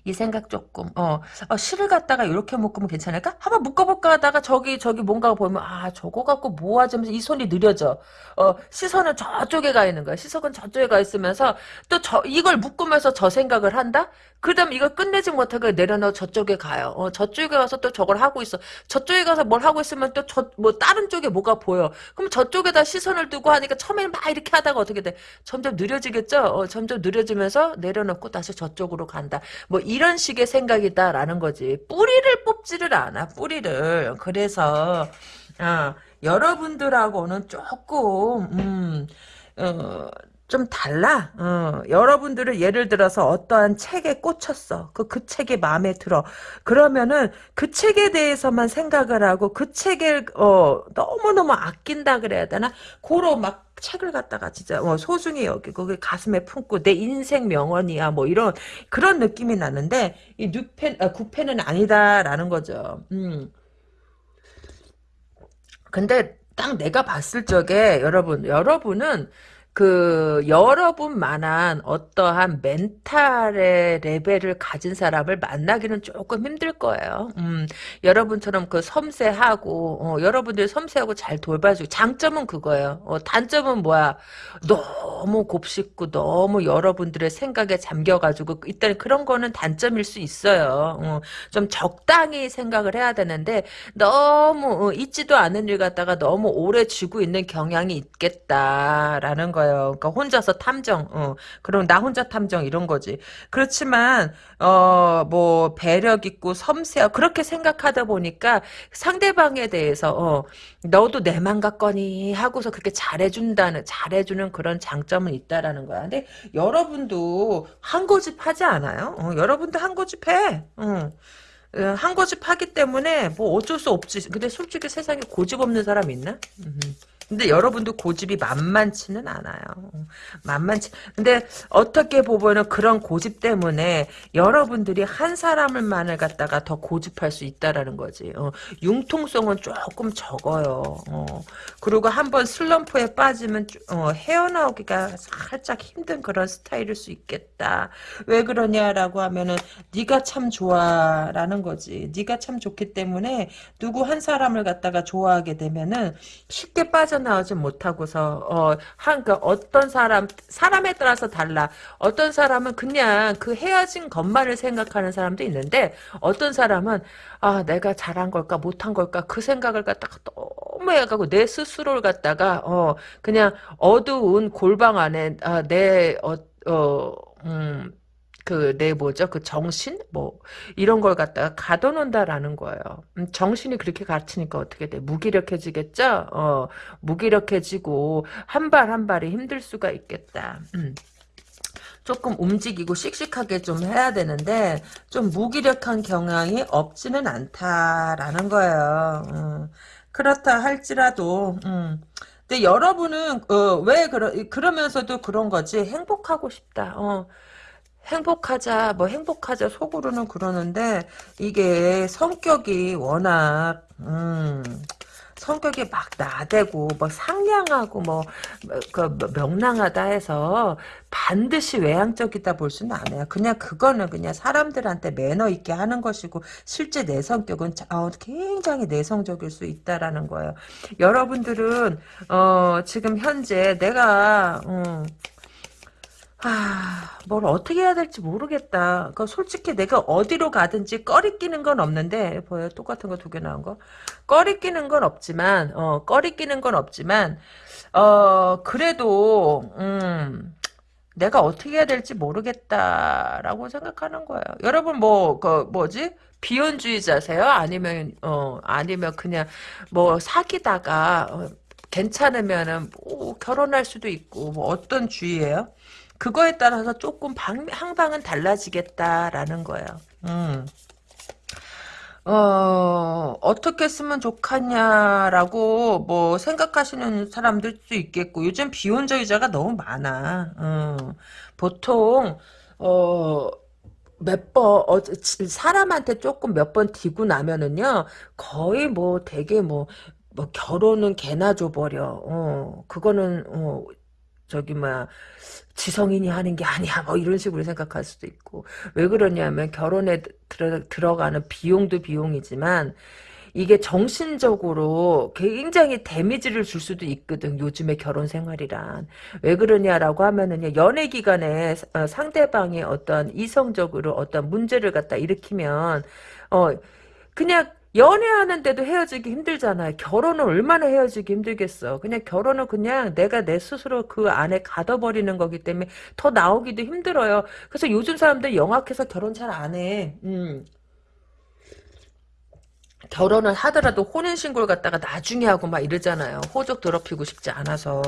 이 생각 조금. 어, 어 실을 갖다가 이렇게 묶으면 괜찮을까? 한번 묶어볼까 하다가 저기 저기 뭔가 보면 아 저거 갖고 뭐 하지 하면서 이 손이 느려져. 어 시선은 저쪽에 가 있는 거야. 시선은 저쪽에 가 있으면서 또 저 이걸 묶으면서 저 생각을 한다? 그 다음 이걸 끝내지 못하고 내려놓아 저쪽에 가요. 어 저쪽에 가서 또 저걸 하고 있어. 저쪽에 가서 뭘 하고 있으면 또 저 뭐 다른 쪽에 뭐가 보여. 그럼 저쪽에다 시선을 두고 하니까 처음에는 막 이렇게 하다가 어떻게 돼? 점점 느려지겠죠? 어, 점점 느려지면서 내려놓고 다시 저쪽으로 간다. 뭐 이런 식의 생각이다라는 거지. 뿌리를 뽑지를 않아. 뿌리를. 그래서 어, 여러분들하고는 조금 음, 어, 좀 달라. 어, 여러분들은 예를 들어서 어떠한 책에 꽂혔어. 그, 그 책이 마음에 들어. 그러면은 그 책에 대해서만 생각을 하고 그 책을, 어, 너무너무 아낀다 그래야 되나? 고로 막 책을 갖다가 진짜 뭐 소중히 여기고 그 가슴에 품고 내 인생 명언이야 뭐 이런 그런 느낌이 나는데 이 뉴펜 아, 구펜은 아니다라는 거죠. 음. 근데 딱 내가 봤을 적에 여러분 여러분은 그 여러분만한 어떠한 멘탈의 레벨을 가진 사람을 만나기는 조금 힘들 거예요. 음, 여러분처럼 그 섬세하고 어, 여러분들 섬세하고 잘 돌봐주고 장점은 그거예요. 어, 단점은 뭐야? 너무 곱씹고 너무 여러분들의 생각에 잠겨가지고 일단 그런 거는 단점일 수 있어요. 어, 좀 적당히 생각을 해야 되는데 너무 어, 있지도 않은 일 갖다가 너무 오래 쥐고 있는 경향이 있겠다라는 거예요. 그러니까 혼자서 탐정, 어, 그럼 나 혼자 탐정 이런 거지. 그렇지만 어, 뭐 배력 있고 섬세하고 그렇게 생각하다 보니까 상대방에 대해서 어, 너도 내 맘 같거니 하고서 그렇게 잘해준다는 잘해주는 그런 장점은 있다라는 거야. 근데 여러분도 한 고집 하지 않아요? 어, 여러분도 한 고집 해. 한 고집 하기 때문에 뭐 어쩔 수 없지. 근데 솔직히 세상에 고집 없는 사람 있나? 음. 근데 여러분도 고집이 만만치는 않아요. 만만치. 근데 어떻게 보면은 그런 고집 때문에 여러분들이 한 사람을만을 갖다가 더 고집할 수 있다라는 거지. 어, 융통성은 조금 적어요. 어, 그리고 한번 슬럼프에 빠지면 어, 헤어나오기가 살짝 힘든 그런 스타일일 수 있겠다. 왜 그러냐라고 하면은 네가 참 좋아라는 거지. 네가 참 좋기 때문에 누구 한 사람을 갖다가 좋아하게 되면은 쉽게 빠져 빠져나오지 못하고서 어, 한그 어떤 사람 사람에 따라서 달라. 어떤 사람은 그냥 그 헤어진 것만을 생각하는 사람도 있는데 어떤 사람은 아 내가 잘한 걸까 못한 걸까 그 생각을 갖다가 너무 해가고 내 스스로를 갖다가 어 그냥 어두운 골방 안에 아, 내 어 어, 음, 그 내 뭐죠 그 정신 뭐 이런 걸 갖다가 가둬놓는다라는 거예요. 음, 정신이 그렇게 갇히니까 어떻게 돼 무기력해지겠죠. 어 무기력해지고 한 발 한 발이 힘들 수가 있겠다. 음. 조금 움직이고 씩씩하게 좀 해야 되는데 좀 무기력한 경향이 없지는 않다라는 거예요. 음. 그렇다 할지라도 음. 근데 여러분은 어, 왜 그러 그러면서도 그런 거지 행복하고 싶다. 어. 행복하자, 뭐 행복하자 속으로는 그러는데 이게 성격이 워낙 음, 성격이 막 나대고 뭐 상냥하고 뭐 그 명랑하다 해서 반드시 외향적이다 볼 수는 않아요. 그냥 그거는 그냥 사람들한테 매너 있게 하는 것이고 실제 내 성격은 어, 굉장히 내성적일 수 있다라는 거예요. 여러분들은 어, 지금 현재 내가 음, 아, 뭘 어떻게 해야 될지 모르겠다. 그 솔직히 내가 어디로 가든지 꺼리 끼는 건 없는데 보여 똑같은 거 두 개 나온 거. 꺼리 끼는 건 없지만 어 꺼리 끼는 건 없지만 어 그래도 음 내가 어떻게 해야 될지 모르겠다라고 생각하는 거예요. 여러분 뭐 그 뭐지? 비혼주의자세요? 아니면 어 아니면 그냥 뭐 사귀다가 어, 괜찮으면은 뭐 결혼할 수도 있고 뭐 어떤 주의예요? 그거에 따라서 조금 방, 항방은 달라지겠다라는 거예요. 음. 어, 어떻게 쓰면 좋겠냐라고 뭐 생각하시는 사람들도 있겠고 요즘 비혼주의자가 너무 많아. 음, 보통 어, 몇 번, 어, 사람한테 조금 몇번 디고 나면은요, 거의 뭐 되게 뭐, 뭐 결혼은 개나 줘버려. 어, 그거는, 어, 저기, 뭐야, 지성인이 하는 게 아니야. 뭐 이런 식으로 생각할 수도 있고. 왜 그러냐면 결혼에 들어, 들어가는 비용도 비용이지만 이게 정신적으로 굉장히 데미지를 줄 수도 있거든 요즘의 결혼 생활이란. 왜 그러냐라고 하면은요 연애 기간에 어, 상대방이 어떤 이성적으로 어떤 문제를 갖다 일으키면 어 그냥 연애하는데도 헤어지기 힘들잖아요. 결혼은 얼마나 헤어지기 힘들겠어. 그냥 결혼은 그냥 내가 내 스스로 그 안에 가둬버리는 거기 때문에 더 나오기도 힘들어요. 그래서 요즘 사람들 영악해서 결혼 잘 안 해. 음. 결혼을 하더라도 혼인신고를 갖다가 나중에 하고 막 이러잖아요. 호적 더럽히고 싶지 않아서.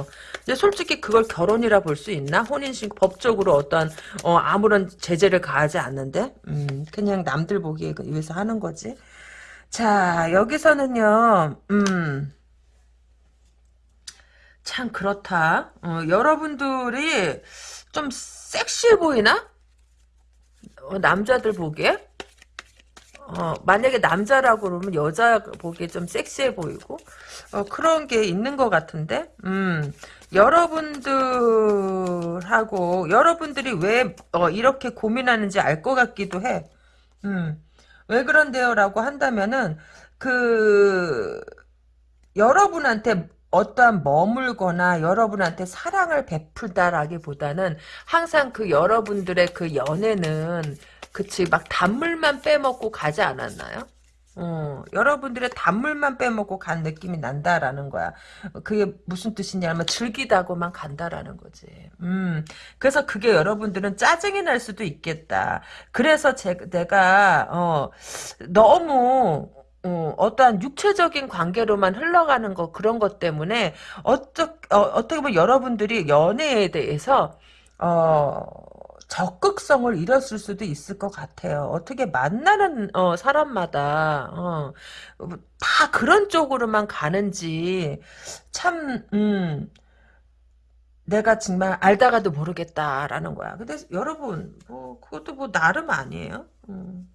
근데 솔직히 그걸 결혼이라 볼 수 있나? 혼인신고, 법적으로 어떠한, 어, 아무런 제재를 가하지 않는데? 음, 그냥 남들 보기에 위해서 하는 거지. 자, 여기서는요, 음, 참 그렇다. 어, 여러분들이 좀 섹시해 보이나? 어, 남자들 보기에? 어, 만약에 남자라고 그러면 여자 보기에 좀 섹시해 보이고, 어, 그런 게 있는 것 같은데, 음, 여러분들하고, 여러분들이 왜, 어, 이렇게 고민하는지 알 것 같기도 해. 음, 왜 그런데요? 라고 한다면은, 그, 여러분한테 어떠한 머물거나 여러분한테 사랑을 베풀다라기보다는 항상 그 여러분들의 그 연애는 그치 막 단물만 빼먹고 가지 않았나요? 어, 여러분들의 단물만 빼먹고 간 느낌이 난다라는 거야. 그게 무슨 뜻이냐면 즐기다고만 간다라는 거지. 음, 그래서 그게 여러분들은 짜증이 날 수도 있겠다. 그래서 제, 내가 어, 너무 어, 어떠한 육체적인 관계로만 흘러가는 거 그런 것 때문에 어쩌, 어, 어떻게 보면 여러분들이 연애에 대해서 어, 적극성을 잃었을 수도 있을 것 같아요. 어떻게 만나는 어, 사람마다 어, 다 그런 쪽으로만 가는지 참 음, 내가 정말 알다가도 모르겠다라는 거야. 근데 여러분 뭐 그것도 뭐 나름 아니에요. 음,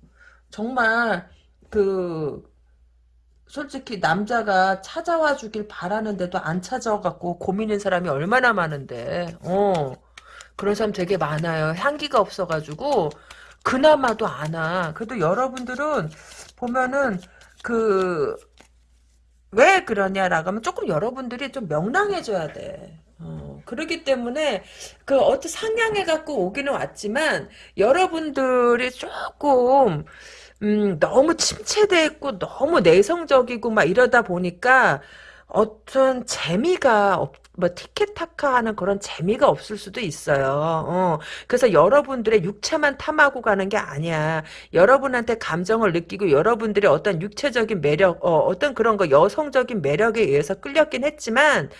정말 그 솔직히 남자가 찾아와 주길 바라는데도 안 찾아와갖고 고민인 사람이 얼마나 많은데 어 그런 사람 되게 많아요. 향기가 없어가지고. 그나마도 안 와 그래도 여러분들은 보면은 그 왜 그러냐라고 하면 조금 여러분들이 좀 명랑해져야 돼. 어, 그러기 때문에 그 어떤 상냥해 갖고 오기는 왔지만 여러분들이 조금 음, 너무 침체돼 있고 너무 내성적이고 막 이러다 보니까 어떤 재미가 없, 뭐 티켓타카 하는 그런 재미가 없을 수도 있어요. 어. 그래서 여러분들의 육체만 탐하고 가는 게 아니야. 여러분한테 감정을 느끼고 여러분들의 어떤 육체적인 매력, 어, 어떤 그런 거 여성적인 매력에 의해서 끌렸긴 했지만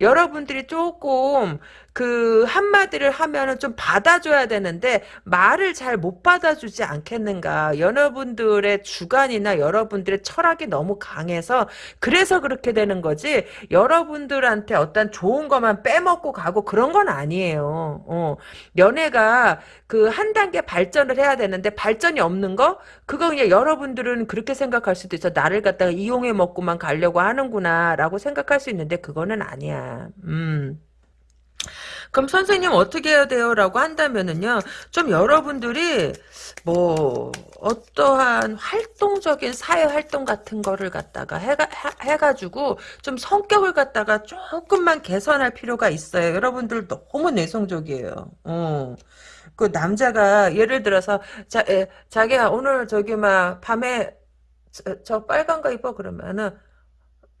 여러분들이 조금 그 한마디를 하면은 좀 받아줘야 되는데 말을 잘 못 받아주지 않겠는가. 여러분들의 주관이나 여러분들의 철학이 너무 강해서 그래서 그렇게 되는 거지 여러분들한테 어떤 좋은 것만 빼먹고 가고 그런 건 아니에요. 어. 연애가 그 한 단계 발전을 해야 되는데 발전이 없는 거? 그거 그냥 여러분들은 그렇게 생각할 수도 있어. 나를 갖다가 이용해 먹고만 가려고 하는구나 라고 생각할 수 있는데 그거는 아니야. 음 그럼 선생님 어떻게 해야 돼요? 라고 한다면은요. 좀 여러분들이 뭐 어떠한 활동적인 사회 활동 같은 거를 갖다가 해가, 해가지고 좀 성격을 갖다가 조금만 개선할 필요가 있어요. 여러분들 너무 내성적이에요. 어. 그 남자가 예를 들어서 자, 에, 자기야 오늘 저기 막 밤에 저, 저 빨간 거 입어 그러면은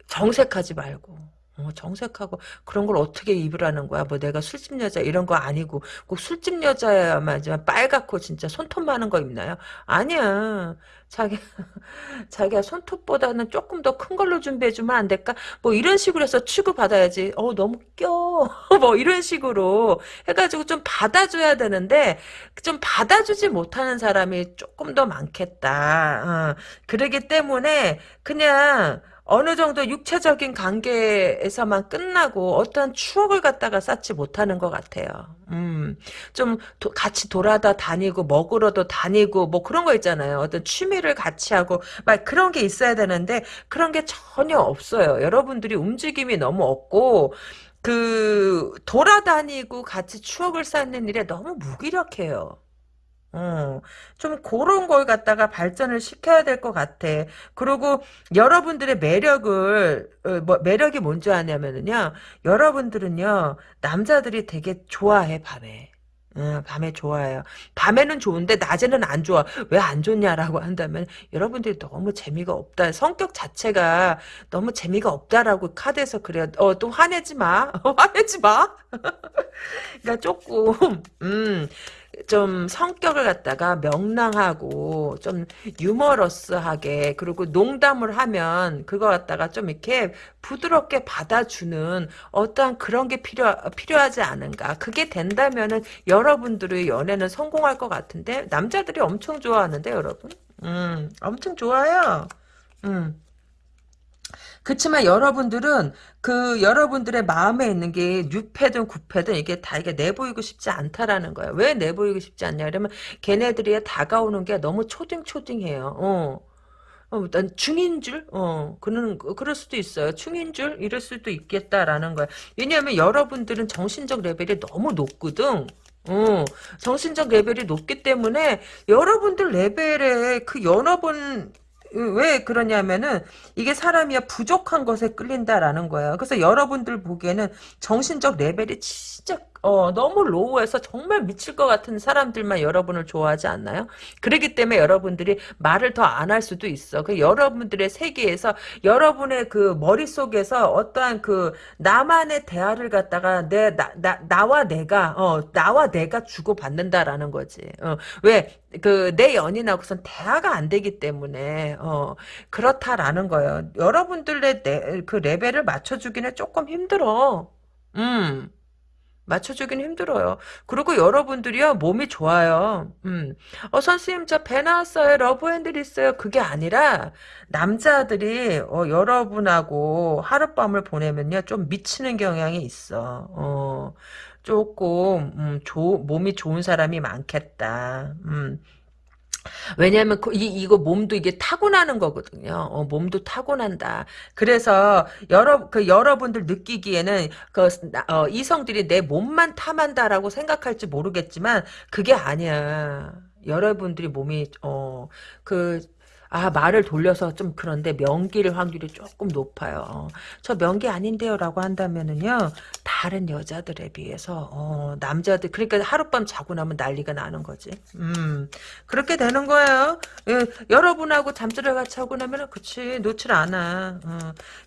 정색하지 말고 어, 정색하고 그런 걸 어떻게 입으라는 거야? 뭐 내가 술집 여자 이런 거 아니고 꼭 술집 여자야만 빨갛고 진짜 손톱 많은 거 입나요? 아니야. 자기 자기야 손톱보다는 조금 더 큰 걸로 준비해 주면 안 될까? 뭐 이런 식으로 해서 취급 받아야지. 어 너무 껴. 뭐 이런 식으로 해가지고 좀 받아줘야 되는데 좀 받아주지 못하는 사람이 조금 더 많겠다. 어, 그러기 때문에 그냥 어느 정도 육체적인 관계에서만 끝나고 어떤 추억을 갖다가 쌓지 못하는 것 같아요. 음, 좀 도, 같이 돌아다 다니고 먹으러도 다니고 뭐 그런 거 있잖아요. 어떤 취미를 같이 하고 막 그런 게 있어야 되는데 그런 게 전혀 없어요. 여러분들이 움직임이 너무 없고 그 돌아다니고 같이 추억을 쌓는 일에 너무 무기력해요. 어, 좀 그런 걸 갖다가 발전을 시켜야 될 것 같아. 그리고 여러분들의 매력을, 어, 뭐, 매력이 뭔지 아냐면은요, 여러분들은요, 남자들이 되게 좋아해, 밤에. 어, 밤에 좋아해요. 밤에는 좋은데 낮에는 안 좋아. 왜 안 좋냐라고 한다면 여러분들이 너무 재미가 없다. 성격 자체가 너무 재미가 없다라고 카드에서 그래요. 어, 또 화내지 마. 화내지 마. 그러니까 조금 음. 좀 성격을 갖다가 명랑하고 좀 유머러스하게 그리고 농담을 하면 그거 갖다가 좀 이렇게 부드럽게 받아주는 어떠한 그런 게 필요 필요하지 않은가. 그게 된다면은 여러분들의 연애는 성공할 것 같은데 남자들이 엄청 좋아하는데 여러분. 음, 엄청 좋아요. 음. 그렇지만 여러분들은 그 여러분들의 마음에 있는 게 뉴패든 구패든 이게 다 이게 내보이고 싶지 않다라는 거예요. 왜 내보이고 싶지 않냐 그러면 걔네들이 다가오는 게 너무 초딩초딩해요. 어. 어, 난 중인 줄? 어, 그는, 그럴 수도 있어요. 중인 줄? 이럴 수도 있겠다라는 거야. 왜냐하면 여러분들은 정신적 레벨이 너무 높거든. 어, 정신적 레벨이 높기 때문에 여러분들 레벨에 그 여러 번, 왜 그러냐면은 이게 사람이야 부족한 것에 끌린다라는 거예요. 그래서 여러분들 보기에는 정신적 레벨이 진짜 어, 너무 로우해서 정말 미칠 것 같은 사람들만 여러분을 좋아하지 않나요? 그렇기 때문에 여러분들이 말을 더 안 할 수도 있어. 그 여러분들의 세계에서 여러분의 그 머릿속에서 어떠한 그 나만의 대화를 갖다가 내, 나, 나, 나와 내가, 어, 나와 내가 주고받는다라는 거지. 어, 왜? 그, 내 연인하고선 대화가 안 되기 때문에, 어, 그렇다라는 거예요. 여러분들의 내, 그 레벨을 맞춰주기는 조금 힘들어. 음. 맞춰주긴 힘들어요. 그리고 여러분들이요, 몸이 좋아요. 음. 어, 선생님, 저 배 나왔어요. love handle 있어요. 그게 아니라, 남자들이, 어, 여러분하고 하룻밤을 보내면요, 좀 미치는 경향이 있어. 어, 조금, 음, 조, 몸이 좋은 사람이 많겠다. 음. 왜냐하면 그, 이, 이거 몸도 이게 타고나는 거거든요. 어, 몸도 타고난다. 그래서 여러 그 여러분들 느끼기에는 그 어, 이성들이 내 몸만 탐한다라고 생각할지 모르겠지만 그게 아니야. 여러분들이 몸이 어 그 아, 말을 돌려서 좀 그런데 명기일 확률이 조금 높아요. 어, 저 명기 아닌데요 라고 한다면은요, 다른 여자들에 비해서, 어, 남자들, 그러니까 하룻밤 자고 나면 난리가 나는 거지. 음, 그렇게 되는 거예요. 예, 여러분하고 잠자를 같이 하고 나면은, 그치, 놓질 않아. 어,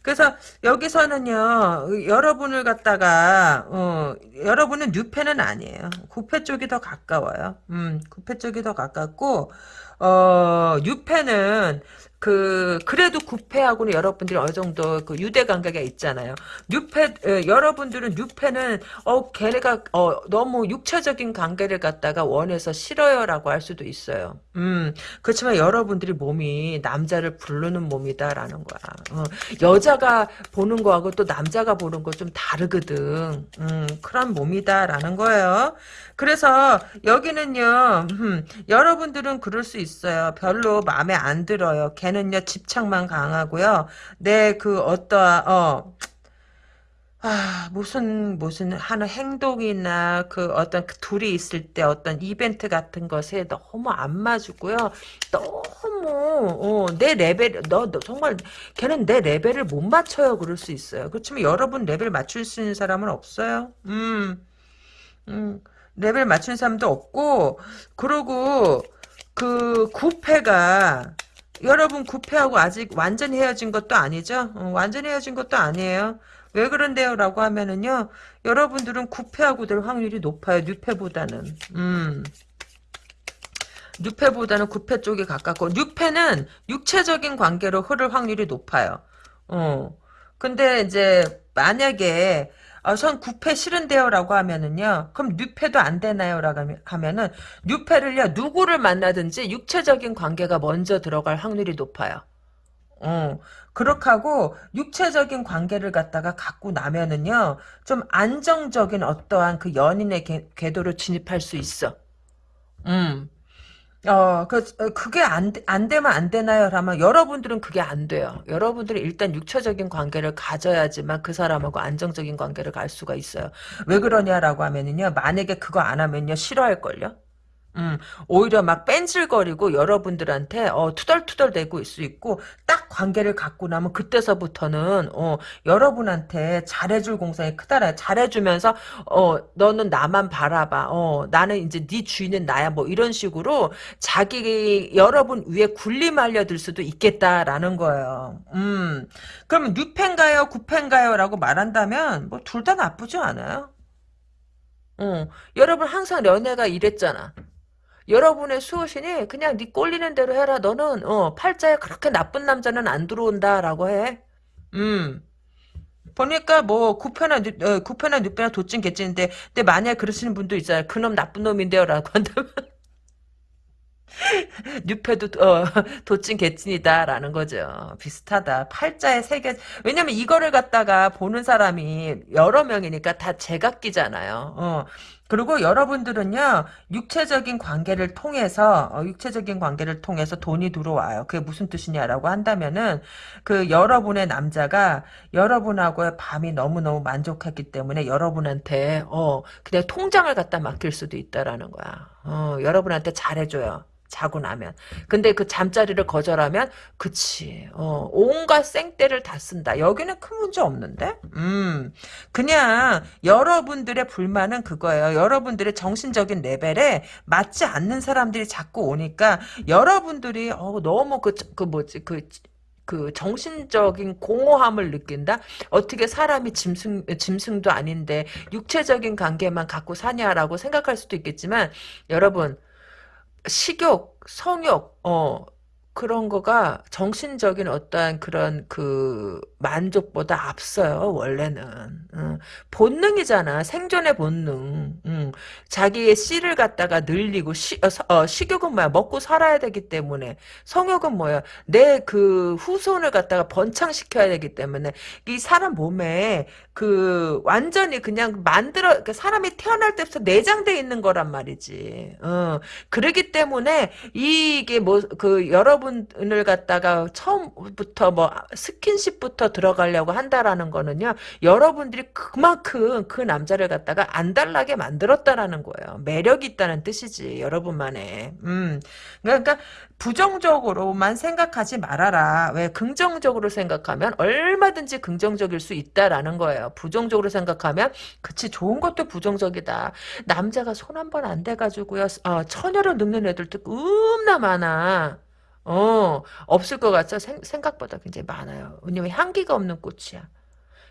그래서 여기서는요, 여러분을 갖다가, 어, 여러분은 뉴패는 아니에요. 구패 쪽이 더 가까워요. 음, 구패 쪽이 더 가깝고, 어, 뉴패는 그 그래도 구패하고는 여러분들이 어느 정도 그 유대 관계가 있잖아요. 뉴패 에, 여러분들은 뉴패는 어 걔네가 어 너무 육체적인 관계를 갖다가 원해서 싫어요라고 할 수도 있어요. 음 그렇지만 여러분들이 몸이 남자를 부르는 몸이다라는 거야. 어, 여자가 보는 거하고 또 남자가 보는 거 좀 다르거든. 음 그런 몸이다라는 거예요. 그래서 여기는요, 음, 여러분들은 그럴 수 있어요. 별로 마음에 안 들어요. 걔는요, 집착만 강하고요. 내 그 어떠한, 어, 아, 무슨, 무슨, 하는 행동이나, 그, 어떤, 그 둘이 있을 때 어떤 이벤트 같은 것에 너무 안 맞고요. 너무, 어, 내 레벨, 너, 너, 정말, 걔는 내 레벨을 못 맞춰요. 그럴 수 있어요. 그렇지만 여러분 레벨 맞출 수 있는 사람은 없어요. 음, 음. 레벨 맞춘 사람도 없고 그리고 그 구패가 여러분 구패하고 아직 완전히 헤어진 것도 아니죠? 어, 완전히 헤어진 것도 아니에요. 왜 그런데요? 라고 하면은요. 여러분들은 구패하고 될 확률이 높아요. 뉴패보다는. 음. 뉴패보다는 구패 쪽이 가깝고 뉴패는 육체적인 관계로 흐를 확률이 높아요. 어. 근데 이제 만약에 아, 전 구패 싫은데요 라고 하면은요. 그럼 뉴패도 안 되나요 라고 하면은 뉴패를요. 누구를 만나든지 육체적인 관계가 먼저 들어갈 확률이 높아요. 어. 그렇게 하고 육체적인 관계를 갖다가 갖고 나면은요. 좀 안정적인 어떠한 그 연인의 궤, 궤도로 진입할 수 있어. 음. 어, 그, 어, 그게 안, 안 되면 안 되나요? 라면 여러분들은 그게 안 돼요. 여러분들이 일단 육체적인 관계를 가져야지만 그 사람하고 안정적인 관계를 갈 수가 있어요. 왜 그러냐라고 하면은요, 만약에 그거 안 하면요, 싫어할걸요? 음, 오히려 막 뺀질거리고 여러분들한테 어, 투덜투덜 대고 있을 수 있고 딱 관계를 갖고 나면 그때서부터는 어, 여러분한테 잘해줄 공상이 크다라 잘해주면서 어, 너는 나만 바라봐 어, 나는 이제 네 주인은 나야 뭐 이런 식으로 자기 여러분 위에 군림 알려들 수도 있겠다라는 거예요. 음, 그러면 뉴펜가요 구펜가요 라고 말한다면 뭐 둘 다 나쁘지 않아요. 어, 여러분 항상 연애가 이랬잖아. 여러분의 수호신이 그냥 네 꼴리는 대로 해라. 너는 어, 팔자에 그렇게 나쁜 남자는 안 들어온다라고 해. 음. 보니까 뭐 뉘, 어, 구패나 뉘패나 도찐 개찐인데 근데 만약 그러시는 분도 있잖아요. 그놈 나쁜 놈인데요라고 한다면 뉴패도 어, 도찐 개찐이다라는 거죠. 비슷하다. 팔자에 새겨 왜냐면 이거를 갖다가 보는 사람이 여러 명이니까 다 제각기잖아요. 어. 그리고 여러분들은요 육체적인 관계를 통해서 어, 육체적인 관계를 통해서 돈이 들어와요. 그게 무슨 뜻이냐라고 한다면은 그 여러분의 남자가 여러분하고의 밤이 너무 너무 만족했기 때문에 여러분한테 어 그냥 통장을 갖다 맡길 수도 있다라는 거야. 어 여러분한테 잘해줘요. 자고 나면. 근데 그 잠자리를 거절하면 그치. 어, 온갖 생떼를 다 쓴다. 여기는 큰 문제 없는데? 음. 그냥 여러분들의 불만은 그거예요. 여러분들의 정신적인 레벨에 맞지 않는 사람들이 자꾸 오니까 여러분들이 어, 너무 그, 그 뭐지 그그 정신적인 공허함을 느낀다? 어떻게 사람이 짐승, 짐승도 아닌데 육체적인 관계만 갖고 사냐라고 생각할 수도 있겠지만 여러분 식욕, 성욕, 어, 그런 거가 정신적인 어떠한 그런 그 만족보다 앞서요 원래는. 응. 본능이잖아 생존의 본능. 응. 자기의 씨를 갖다가 늘리고 시, 어, 어, 식욕은 뭐야? 먹고 살아야 되기 때문에. 성욕은 뭐야? 내 그 후손을 갖다가 번창시켜야 되기 때문에. 이 사람 몸에 그 완전히 그냥 만들어 그 사람이 태어날 때부터 내장돼 있는 거란 말이지. 어. 그러기 때문에 이게 뭐 그 여러분 을 갖다가 처음부터 뭐 스킨십부터 들어가려고 한다라는 거는요. 여러분들이 그만큼 그 남자를 갖다가 안달나게 만들었다라는 거예요. 매력이 있다는 뜻이지. 여러분만의. 음. 그러니까 부정적으로만 생각하지 말아라. 왜 긍정적으로 생각하면 얼마든지 긍정적일 수 있다라는 거예요. 부정적으로 생각하면 그치 좋은 것도 부정적이다. 남자가 손 한 번안 대가지고요. 어, 처녀를 늙는 애들도 겁나 많아. 어, 없을 것 같죠? 생, 생각보다 굉장히 많아요. 왜냐면 향기가 없는 꽃이야.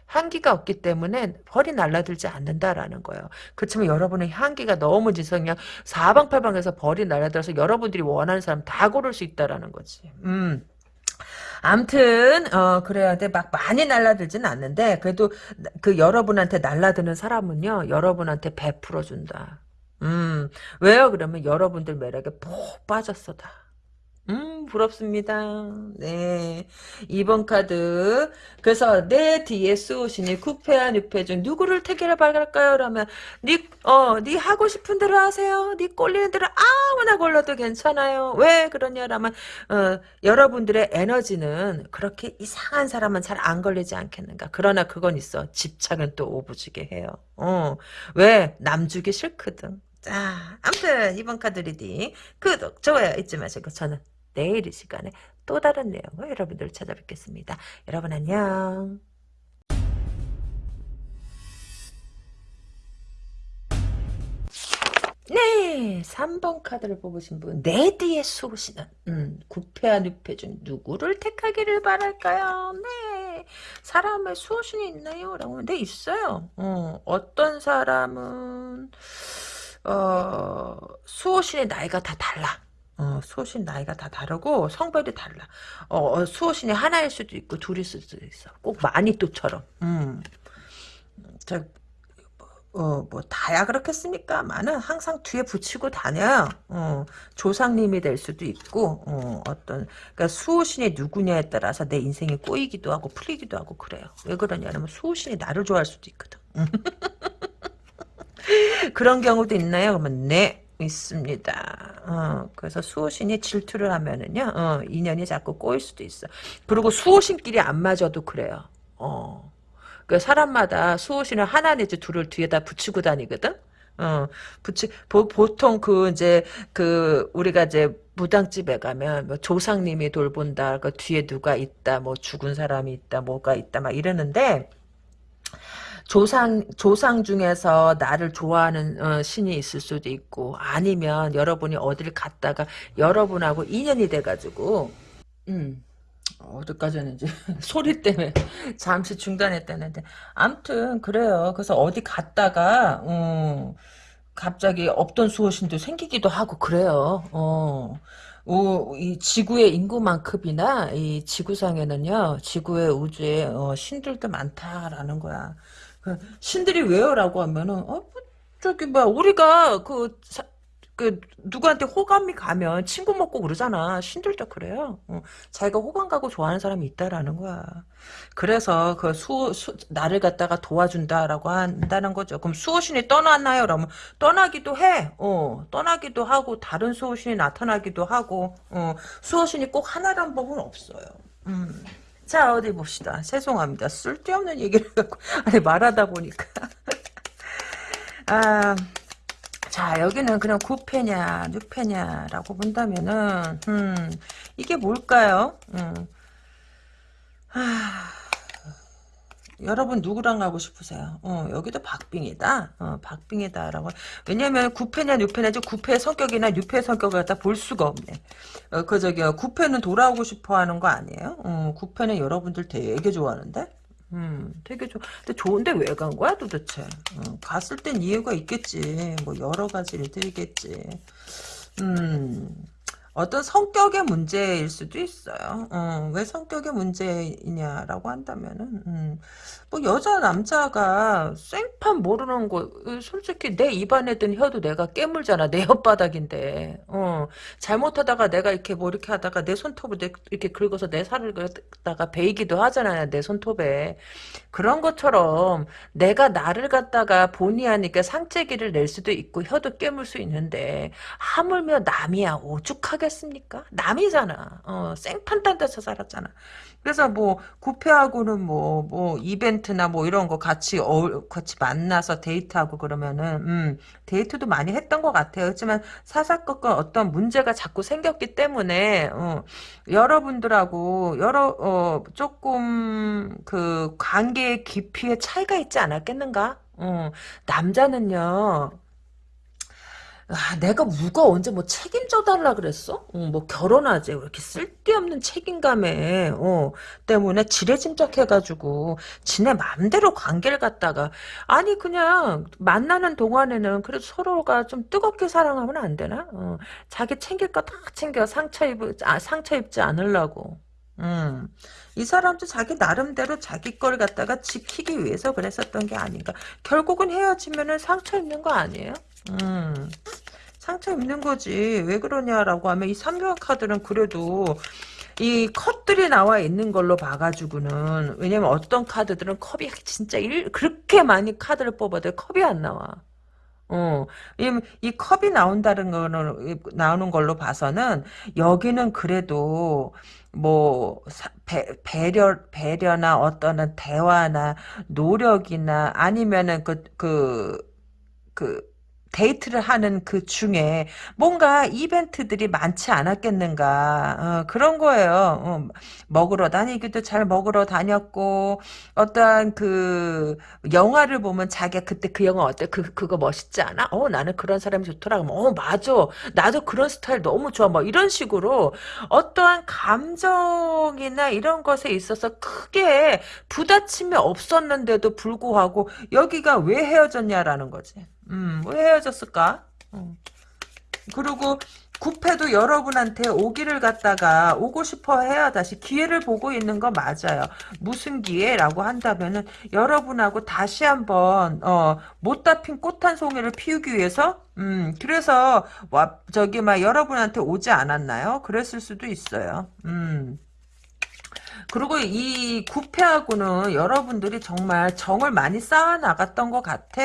향기가 없기 때문에 벌이 날라들지 않는다라는 거예요. 그렇지만 여러분의 향기가 너무 지성이야. 사방팔방에서 벌이 날라들어서 여러분들이 원하는 사람 다 고를 수 있다라는 거지. 음. 암튼 어 그래야 돼 막 많이 날라들진 않는데 그래도 그 여러분한테 날라드는 사람은요 여러분한테 베풀어 준다. 음 왜요? 그러면 여러분들 매력에 푹 빠졌어 다. 음, 부럽습니다. 네. 2번 카드. 그래서 내 뒤에 쏘시니 쿠페와 뉴페 중 누구를 택해라 발갈까요? 그러면 니, 어, 니 하고 싶은 대로 하세요. 니 꼴리는 대로 아무나 골라도 괜찮아요. 왜 그러냐 라면, 어, 여러분들의 에너지는 그렇게 이상한 사람은 잘 안 걸리지 않겠는가. 그러나 그건 있어. 집착은 또 오부지게 해요. 어, 왜? 남 주기 싫거든. 자, 아무튼 이번 카드 reading 구독, 좋아요 잊지 마시고 저는 내일 이 시간에 또 다른 내용을 여러분들 찾아뵙겠습니다. 여러분 안녕. 네, 3번 카드를 뽑으신 분, 내 뒤의 수호신은, 음, 구페와 뉴페 중 누구를 택하기를 바랄까요? 네, 사람의 수호신이 있나요? 라고 네, 있어요. 어, 어떤 사람은, 어, 수호신의 나이가 다 달라. 어, 수호신 나이가 다 다르고 성별이 달라. 어, 어, 수호신이 하나일 수도 있고 둘일 수도 있어. 꼭 마니또처럼. 음. 저, 어, 뭐 다야 그렇겠습니까만은 항상 뒤에 붙이고 다녀요. 어, 조상님이 될 수도 있고 어, 어떤 그러니까 수호신이 누구냐에 따라서 내 인생이 꼬이기도 하고 풀리기도 하고 그래요. 왜 그러냐면 수호신이 나를 좋아할 수도 있거든. 그런 경우도 있나요? 그러면 네. 있습니다. 어, 그래서 수호신이 질투를 하면은요, 어, 인연이 자꾸 꼬일 수도 있어. 그리고 수호신끼리 안 맞아도 그래요. 어. 그 사람마다 수호신을 하나 내지 둘을 뒤에다 붙이고 다니거든? 어, 붙이, 보, 보통 그, 이제, 그, 우리가 이제 무당집에 가면, 뭐 조상님이 돌본다, 그 뒤에 누가 있다, 뭐 죽은 사람이 있다, 뭐가 있다, 막 이러는데, 조상 조상 중에서 나를 좋아하는 어, 신이 있을 수도 있고 아니면 여러분이 어딜 갔다가 여러분하고 인연이 돼가지고 음 어디까지는지 소리 때문에 잠시 중단했다는데 암튼 그래요. 그래서 어디 갔다가 어, 갑자기 없던 수호신도 생기기도 하고 그래요. 어. 오, 이 지구의 인구만큼이나 이 지구상에는요, 지구의 우주에 어, 신들도 많다라는 거야. 그 신들이 왜요라고 하면은 어, 뭐, 저기 뭐 우리가 그 사- 그 누구한테 호감이 가면 친구 먹고 그러잖아. 신들도 그래요. 어, 자기가 호감 가고 좋아하는 사람이 있다라는 거야. 그래서 그 수, 수 나를 갖다가 도와준다라고 한다는 거죠. 그럼 수호신이 떠났나요? 그러면 떠나기도 해. 어, 떠나기도 하고 다른 수호신이 나타나기도 하고 어, 수호신이 꼭 하나란 법은 없어요. 음. 자 어디 봅시다. 죄송합니다. 쓸데없는 얘기를 갖고 아니 말하다 보니까 아. 자, 여기는 그냥 구패냐, 늑패냐라고 본다면은, 음, 이게 뭘까요? 음, 하, 여러분 누구랑 가고 싶으세요? 어, 여기도 박빙이다. 어, 박빙이다라고. 왜냐면 구패냐, 늑패냐, 구패의 성격이나 늑패의 성격을 갖다 볼 수가 없네. 어, 그 저기요, 구패는 돌아오고 싶어 하는 거 아니에요? 어, 구패는 여러분들 되게 좋아하는데? 음, 되게 좋, 근데 좋은데 왜 간 거야 도대체? 어, 갔을 땐 이유가 있겠지. 뭐 여러 가지 일들이겠지. 음, 어떤 성격의 문제일 수도 있어요. 어, 왜 성격의 문제이냐라고 한다면은, 음, 뭐 여자 남자가 생판 모르는 거, 어, 솔직히 내 입안에 든 혀도 내가 깨물잖아. 내 혓바닥인데. 어, 잘못하다가 내가 이렇게 뭐 이렇게 하다가 내 손톱을 내- 이렇게 긁어서 내 살을 갖다가 베이기도 하잖아요. 내 손톱에. 그런 것처럼 내가 나를 갖다가 본의 아니게 상체기를 낼 수도 있고 혀도 깨물 수 있는데 하물며 남이야 오죽하 겠습니까? 남이잖아. 어, 생판 딴 데서 살았잖아. 그래서 뭐 구패하고는 뭐뭐 이벤트나 뭐 이런 거 같이 어 같이 만나서 데이트하고 그러면은 음 데이트도 많이 했던 것 같아요. 하지만 사사건건 어떤 문제가 자꾸 생겼기 때문에 어, 여러분들하고 여러 어 조금 그 관계의 깊이의 차이가 있지 않았겠는가? 어, 남자는요. 아, 내가 누가 언제 뭐 책임져 달라 그랬어? 어, 뭐 결혼하지 왜 이렇게 쓸데없는 책임감에 어, 때문에 지레짐작해가지고 지네 맘대로 관계를 갖다가 아니 그냥 만나는 동안에는 그래도 서로가 좀 뜨겁게 사랑하면 안 되나? 어, 자기 챙길 거 다 챙겨 상처 입 아, 상처 입지 않으려고. 음, 이 사람도 자기 나름대로 자기 걸 갖다가 지키기 위해서 그랬었던 게 아닌가. 결국은 헤어지면은 상처 입는 거 아니에요? 음. 상처 입는 거지. 왜 그러냐라고 하면 이 삼교환 카드는 그래도 이 컵들이 나와 있는 걸로 봐가지고는 왜냐면 어떤 카드들은 컵이 진짜 일, 그렇게 많이 카드를 뽑아도 컵이 안 나와. 어, 이, 이 컵이 나온다는 거는, 이- 나오는 걸로 봐서는, 여기는 그래도, 뭐, 사- 배, 배려, 배려나 어떤 대화나 노력이나 아니면은 그, 그, 그 데이트를 하는 그 중에 뭔가 이벤트들이 많지 않았겠는가 어, 그런 거예요. 어, 먹으러 다니기도 잘 먹으러 다녔고 어떠한 그 영화를 보면 자기가 그때 그 영화 어때? 그 그거 멋있지 않아? 어 나는 그런 사람이 좋더라고. 어 맞아. 나도 그런 스타일 너무 좋아. 뭐 이런 식으로 어떠한 감정이나 이런 것에 있어서 크게 부딪힘이 없었는데도 불구하고 여기가 왜 헤어졌냐라는 거지. 음, 왜 헤어졌을까? 음. 그리고 구패도 여러분한테 오기를 갖다가 오고 싶어 해야 다시 기회를 보고 있는 거 맞아요. 무슨 기회라고 한다면은 여러분하고 다시 한번 어, 못다 핀 꽃 한 송이를 피우기 위해서 음, 그래서 와 저기 막 여러분한테 오지 않았나요? 그랬을 수도 있어요. 음. 그리고 이 구패하고는 여러분들이 정말 정을 많이 쌓아 나갔던 것 같아.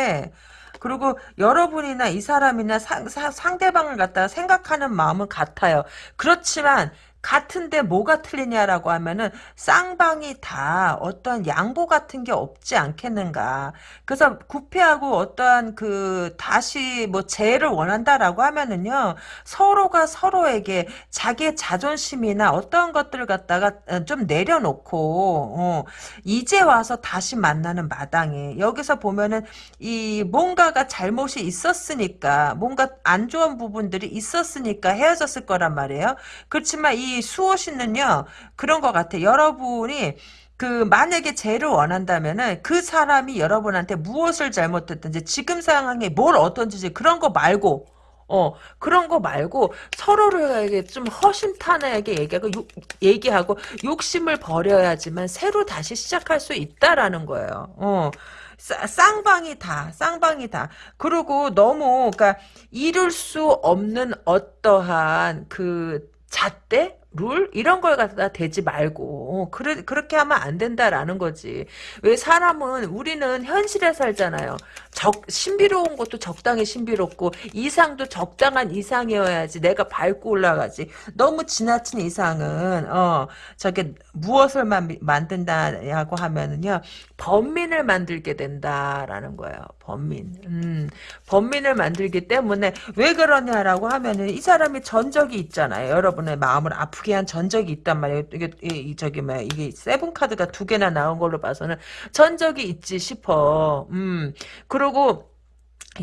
그리고 여러분이나 이 사람이나 상, 사- 상대방을 갖다가 생각하는 마음은 같아요. 그렇지만 같은데 뭐가 틀리냐라고 하면은 쌍방이 다 어떤 양보 같은 게 없지 않겠는가. 그래서 구패하고 어떠한 그 다시 뭐 재해를 원한다라고 하면은요 서로가 서로에게 자기의 자존심이나 어떤 것들을 갖다가 어, 좀 내려놓고 어, 이제 와서 다시 만나는 마당에 여기서 보면은 이 뭔가가 잘못이 있었으니까 뭔가 안 좋은 부분들이 있었으니까 헤어졌을 거란 말이에요. 그렇지만 이이 수호 씨는요 그런 것 같아. 여러분이 그 만약에 죄를 원한다면은 그 사람이 여러분한테 무엇을 잘못했든지 지금 상황에 뭘 어떤지 그런 거 말고 어 그런 거 말고 서로를 좀 허심탄회하게 얘기하고 욕, 얘기하고 욕심을 버려야지만 새로 다시 시작할 수 있다라는 거예요. 어. 싸- 쌍방이 다, 쌍방이 다. 그리고 너무, 그니까, 이룰 수 없는 어떠한 그 잣대? 룰? 이런 걸 갖다 대지 말고, 어, 그래, 그렇게 하면 안 된다라는 거지. 왜 사람은, 우리는 현실에 살잖아요. 적, 신비로운 것도 적당히 신비롭고, 이상도 적당한 이상이어야지 내가 밟고 올라가지. 너무 지나친 이상은, 어, 저게, 무엇을 만, 만든다고 하면은요, 범민을 만들게 된다라는 거예요. 범민. 음, 범민을 만들기 때문에 왜 그러냐라고 하면은 이 사람이 전적이 있잖아요. 여러분의 마음을 아프게 한 전적이 있단 말이에요. 이게 이, 이 저기 뭐야 이게 세븐 카드가 두 개나 나온 걸로 봐서는 전적이 있지 싶어. 음. 그리고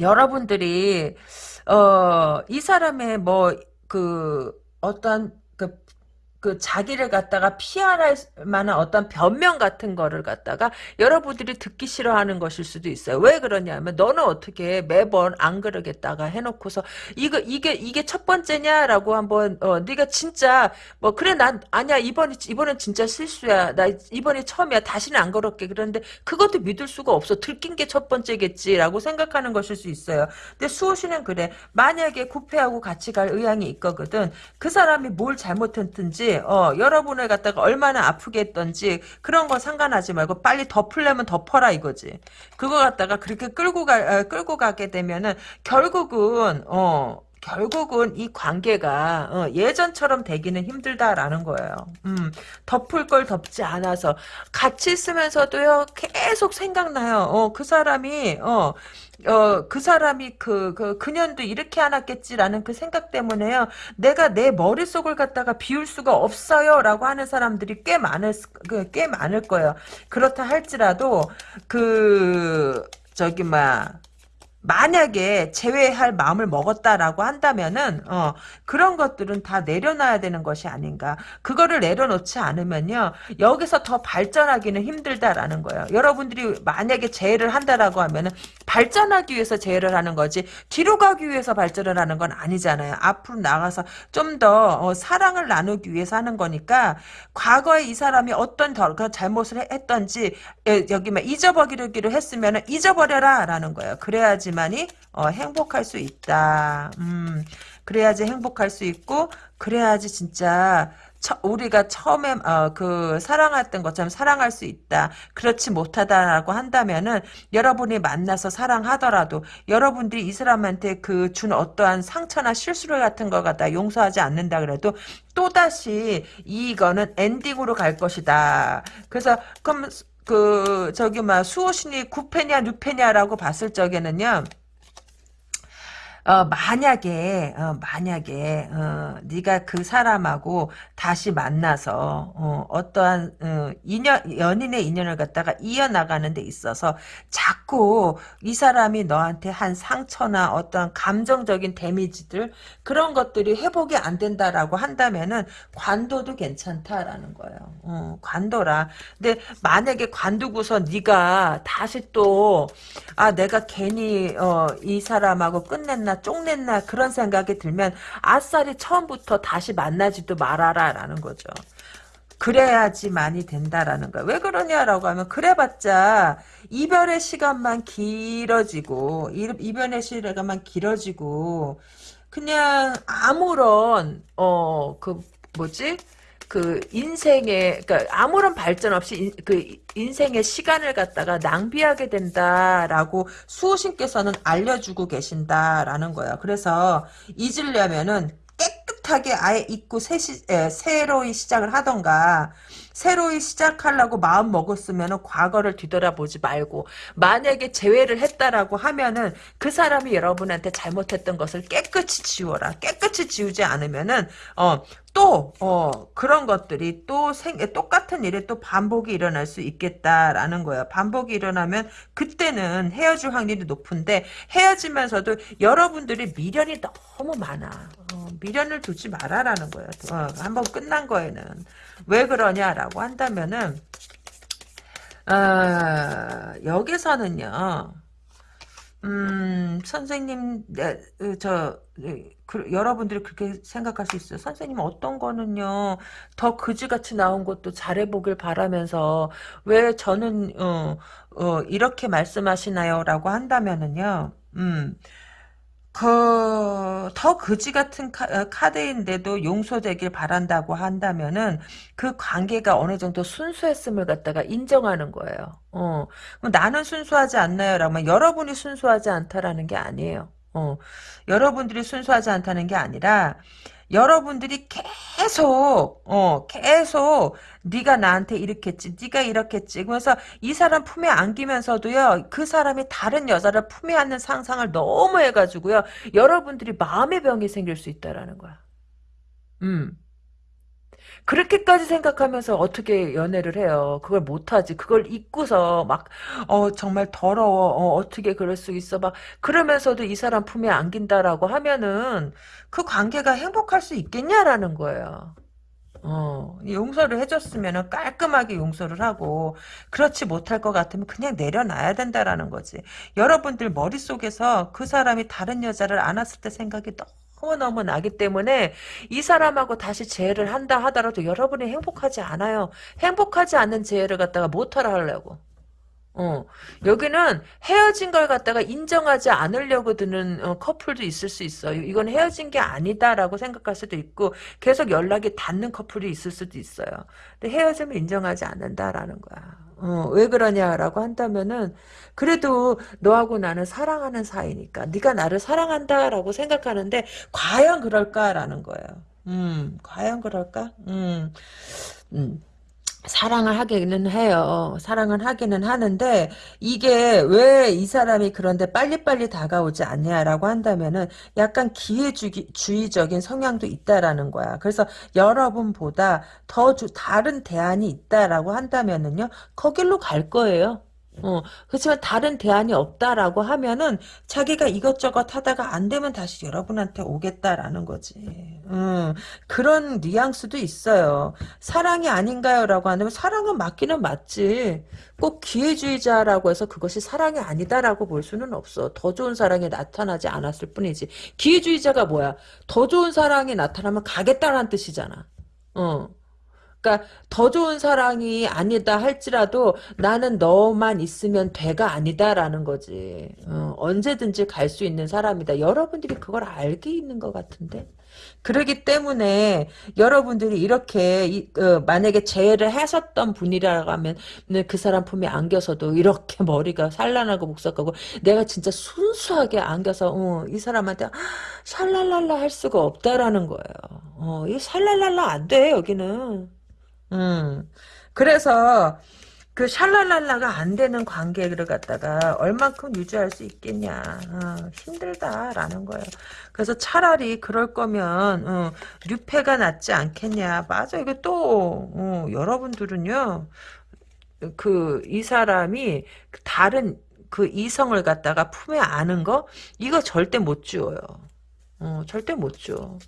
여러분들이 어 이 사람의 뭐 그 어떤 그그 자기를 갖다가 피할 만한 어떤 변명 같은 거를 갖다가 여러분들이 듣기 싫어하는 것일 수도 있어요. 왜 그러냐면 너는 어떻게 매번 안 그러겠다가 해놓고서 이거 이게 이게 첫 번째냐라고 한번 어 네가 진짜 뭐 그래 난 아니야. 이번이 이번엔 진짜 실수야. 나 이번이 처음이야. 다시는 안 그럴게. 그런데 그것도 믿을 수가 없어. 들킨 게 첫 번째겠지라고 생각하는 것일 수 있어요. 근데 수호 씨는 그래. 만약에 구패하고 같이 갈 의향이 있거든. 그 사람이 뭘 잘못했든지 어, 여러분을 갖다가 얼마나 아프게 했던지 그런 거 상관하지 말고 빨리 덮으려면 덮어라 이거지. 그거 갖다가 그렇게 끌고 가 어, 끌고 가게 되면은 결국은 어 결국은 이 관계가 어, 예전처럼 되기는 힘들다라는 거예요. 음, 덮을 걸 덮지 않아서 같이 있으면서도요 계속 생각나요. 어, 그 사람이 어, 어, 그 사람이 그, 그, 그년도 이렇게 안 왔겠지라는 그 생각 때문에요. 내가 내 머릿속을 갖다가 비울 수가 없어요. 라고 하는 사람들이 꽤 많을, 그, 꽤 많을 거예요. 그렇다 할지라도, 그, 저기, 막, 만약에 제외할 마음을 먹었다라고 한다면은 어 그런 것들은 다 내려놔야 되는 것이 아닌가. 그거를 내려놓지 않으면요 여기서 더 발전하기는 힘들다라는 거예요. 여러분들이 만약에 재해를 한다라고 하면은 발전하기 위해서 재해를 하는 거지 뒤로 가기 위해서 발전을 하는 건 아니잖아요. 앞으로 나가서 좀더 어, 사랑을 나누기 위해서 하는 거니까 과거에 이 사람이 어떤 더, 그 잘못을 했던지 에, 여기 막 잊어버리기로 했으면은 잊어버려라라는 거예요. 그래야지 만이 어, 행복할 수 있다. 음, 그래야지 행복할 수 있고 그래야지 진짜 처, 우리가 처음에 어, 그 사랑했던 것처럼 사랑할 수 있다. 그렇지 못하다라고 한다면은 여러분이 만나서 사랑하더라도 여러분들이 이 사람한테 그 준 어떠한 상처나 실수를 같은 거 갖다 용서하지 않는다 그래도 또다시 이거는 엔딩으로 갈 것이다. 그래서 그럼 그 저기 막 수호신이 9패냐 6패냐라고 봤을 적에는요. 어, 만약에 어, 만약에 어, 네가 그 사람하고 다시 만나서 어, 떠한 어, 인연 연인의 인연을 갖다가 이어나가는 데 있어서 자꾸 이 사람이 너한테 한 상처나 어떤 감정적인 데미지들 그런 것들이 회복이 안 된다라고 한다면은 관둬도 괜찮다라는 거예요. 어, 관둬라. 근데 만약에 관두고서 네가 다시 또 아 내가 괜히 어, 이 사람하고 끝냈나 쪽냈나 그런 생각이 들면 아싸리 처음부터 다시 만나지도 말아라 라는 거죠. 그래야지 많이 된다라는 거야. 왜 그러냐라고 하면 그래봤자 이별의 시간만 길어지고 이별의 시간만 길어지고 그냥 아무런 어 그 뭐지 그 인생의 그러니까 아무런 발전 없이 인, 그 인생의 시간을 갖다가 낭비하게 된다라고 수호신께서는 알려주고 계신다라는 거예요. 그래서 잊으려면은 깨끗하게 아예 잊고 새 시, 에, 새로이 시작을 하던가 새로이 시작하려고 마음 먹었으면 과거를 뒤돌아보지 말고 만약에 재회를 했다라고 하면은 그 사람이 여러분한테 잘못했던 것을 깨끗이 지워라. 깨끗이 지우지 않으면은 어, 또 어, 그런 것들이 또 생, 똑같은 일이 또 반복이 일어날 수 있겠다라는 거예요. 반복이 일어나면 그때는 헤어질 확률이 높은데 헤어지면서도 여러분들이 미련이 너무 많아. 어. 미련을 두지 말아라는 거예요. 어, 한번 끝난 거에는 왜 그러냐라고 한다면은 아, 여기서는요. 음, 선생님, 네, 저, 네, 그, 여러분들이 그렇게 생각할 수 있어요. 선생님 어떤 거는요, 더 그지같이 나온 것도 잘해보길 바라면서, 왜 저는, 어, 어, 이렇게 말씀하시나요? 라고 한다면은요, 음, 그, 더 그지 같은 카, 어, 카드인데도 용서되길 바란다고 한다면은 그 관계가 어느 정도 순수했음을 갖다가 인정하는 거예요. 어, 그럼 나는 순수하지 않나요? 라면 여러분이 순수하지 않다라는 게 아니에요. 어, 여러분들이 순수하지 않다는 게 아니라 여러분들이 계속 어 계속 네가 나한테 이렇게 했지 네가 이렇게 했지 그래서 이 사람 품에 안기면서도요 그 사람이 다른 여자를 품에 안는 상상을 너무 해가지고요 여러분들이 마음의 병이 생길 수 있다라는 거야. 음 그렇게까지 생각하면서 어떻게 연애를 해요? 그걸 못하지. 그걸 잊고서 막, 어, 정말 더러워. 어, 어떻게 그럴 수 있어. 막, 그러면서도 이 사람 품에 안긴다라고 하면은 그 관계가 행복할 수 있겠냐라는 거예요. 어, 용서를 해줬으면 깔끔하게 용서를 하고, 그렇지 못할 것 같으면 그냥 내려놔야 된다라는 거지. 여러분들 머릿속에서 그 사람이 다른 여자를 안았을 때 생각이 너무 너무 나기 때문에 이 사람하고 다시 재회를 한다 하더라도 여러분이 행복하지 않아요. 행복하지 않는 재회를 갖다가 못하라 하려고. 어, 여기는 헤어진 걸 갖다가 인정하지 않으려고 드는 어, 커플도 있을 수 있어요. 이건 헤어진 게 아니다라고 생각할 수도 있고 계속 연락이 닿는 커플이 있을 수도 있어요. 근데 헤어짐을 인정하지 않는다라는 거야. 어, 왜 그러냐라고 한다면은 그래도 너하고 나는 사랑하는 사이니까 네가 나를 사랑한다라고 생각하는데 과연 그럴까라는 거예요. 음, 과연 그럴까? 음, 음. 사랑을 하기는 해요. 사랑을 하기는 하는데 이게 왜 이 사람이 그런데 빨리빨리 다가오지 않냐라고 한다면은 약간 기회주의적인 성향도 있다라는 거야. 그래서 여러분보다 더 주, 다른 대안이 있다라고 한다면은요. 거길로 갈 거예요. 어, 그렇지만 다른 대안이 없다라고 하면은 자기가 이것저것 하다가 안 되면 다시 여러분한테 오겠다라는 거지. 음, 그런 뉘앙스도 있어요. 사랑이 아닌가요? 라고 하면 사랑은 맞기는 맞지. 꼭 기회주의자라고 해서 그것이 사랑이 아니다라고 볼 수는 없어. 더 좋은 사랑이 나타나지 않았을 뿐이지. 기회주의자가 뭐야? 더 좋은 사랑이 나타나면 가겠다라는 뜻이잖아. 어. 그러니까 더 좋은 사랑이 아니다 할지라도 나는 너만 있으면 돼가 아니다라는 거지. 어, 언제든지 갈 수 있는 사람이다. 여러분들이 그걸 알게 있는 것 같은데. 그러기 때문에 여러분들이 이렇게 이, 어, 만약에 재해를 하셨던 분이라고 하면 그 사람 품에 안겨서도 이렇게 머리가 산란하고 복잡하고 내가 진짜 순수하게 안겨서 어, 이 사람한테 샬랄랄라 할 수가 없다라는 거예요. 어, 이 샬랄랄라 안 돼 여기는. 음. 그래서 그 샬랄랄라가 안 되는 관계를 갖다가 얼만큼 유지할 수 있겠냐. 어, 힘들다라는 거예요. 그래서 차라리 그럴 거면 어, 류패가 낫지 않겠냐. 맞아. 이게 또 어, 여러분들은요. 그 이 사람이 다른 그 이성을 갖다가 품에 안은 거 이거 절대 못 지워요. 어, 절대 못 지워.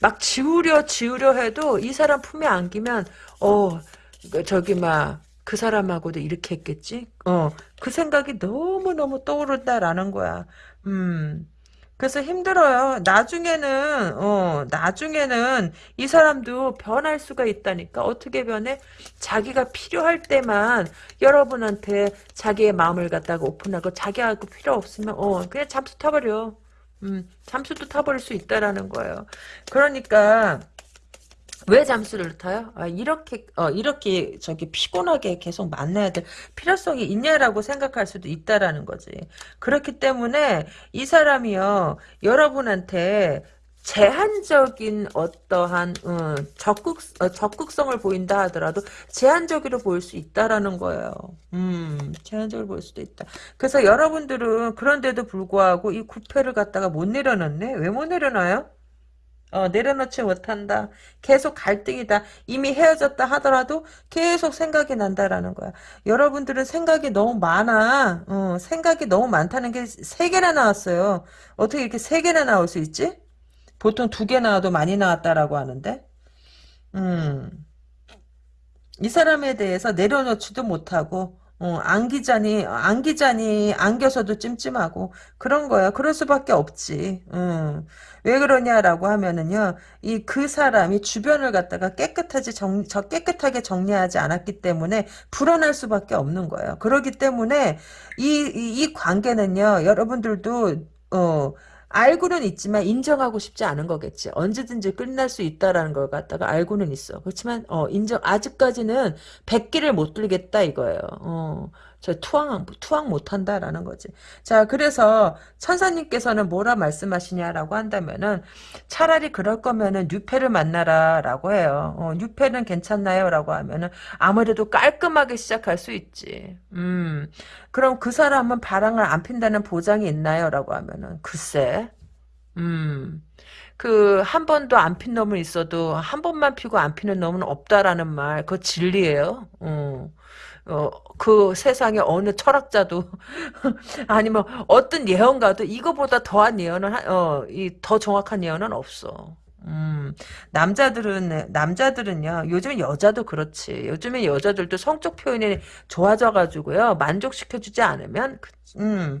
막 지우려 지우려 해도 이 사람 품에 안기면 어 저기 막 그 사람하고도 이렇게 했겠지? 어, 그 생각이 너무너무 떠오른다라는 거야. 음. 그래서 힘들어요. 나중에는, 어, 나중에는 이 사람도 변할 수가 있다니까. 어떻게 변해? 자기가 필요할 때만 여러분한테 자기의 마음을 갖다가 오픈하고 자기하고 필요 없으면, 어, 그냥 잠수 타버려. 음, 잠수도 타버릴 수 있다라는 거예요. 그러니까 왜 잠수를 타요? 아, 이렇게 어, 이렇게 저기 피곤하게 계속 만나야 될 필요성이 있냐라고 생각할 수도 있다라는 거지. 그렇기 때문에 이 사람이요 여러분한테 제한적인 어떠한 어, 적극 어, 적극성을 보인다 하더라도 제한적으로 보일 수 있다라는 거예요. 음, 제한적으로 보일 수도 있다. 그래서 여러분들은 그런데도 불구하고 이 구패를 갖다가 못 내려놓네. 왜 못 내려놔요? 어, 내려놓지 못한다. 계속 갈등이다. 이미 헤어졌다 하더라도 계속 생각이 난다라는 거야. 여러분들은 생각이 너무 많아. 어, 생각이 너무 많다는 게 세 개나 나왔어요. 어떻게 이렇게 세 개나 나올 수 있지? 보통 두 개 나와도 많이 나왔다라고 하는데 음. 이 사람에 대해서 내려놓지도 못하고 어, 안기자니 안기자니 안겨서도 찜찜하고 그런 거야. 그럴 수밖에 없지. 음. 왜 그러냐라고 하면은요. 이 그 사람이 주변을 갖다가 깨끗하지 정, 저 깨끗하게 정리하지 않았기 때문에 불안할 수밖에 없는 거예요. 그렇기 때문에 이, 이, 이 관계는요. 여러분들도 어 알고는 있지만 인정하고 싶지 않은 거겠지. 언제든지 끝날 수 있다라는 걸 갖다가 알고는 있어. 그렇지만 어 인정 아직까지는 백기를 못 들겠다 이거예요. 어. 저 투항 투항 못 한다라는 거지. 자, 그래서 천사님께서는 뭐라 말씀하시냐라고 한다면은 차라리 그럴 거면은 뉴페를 만나라라고 해요. 어, 뉴페는 괜찮나요라고 하면은 아무래도 깔끔하게 시작할 수 있지. 음. 그럼 그 사람은 바람을 안 핀다는 보장이 있나요라고 하면은 글쎄. 음. 그 한 번도 안 핀 놈은 있어도 한 번만 피고 안 피는 놈은 없다라는 말 그거 진리예요. 어. 어, 그 세상에 어느 철학자도 아니면 어떤 예언가도 이거보다 더한 예언은 어, 이 더 정확한 예언은 없어. 음, 남자들은, 남자들은요, 요즘 여자도 그렇지. 요즘에 여자들도 성적 표현이 좋아져가지고요, 만족시켜주지 않으면, 그, 음,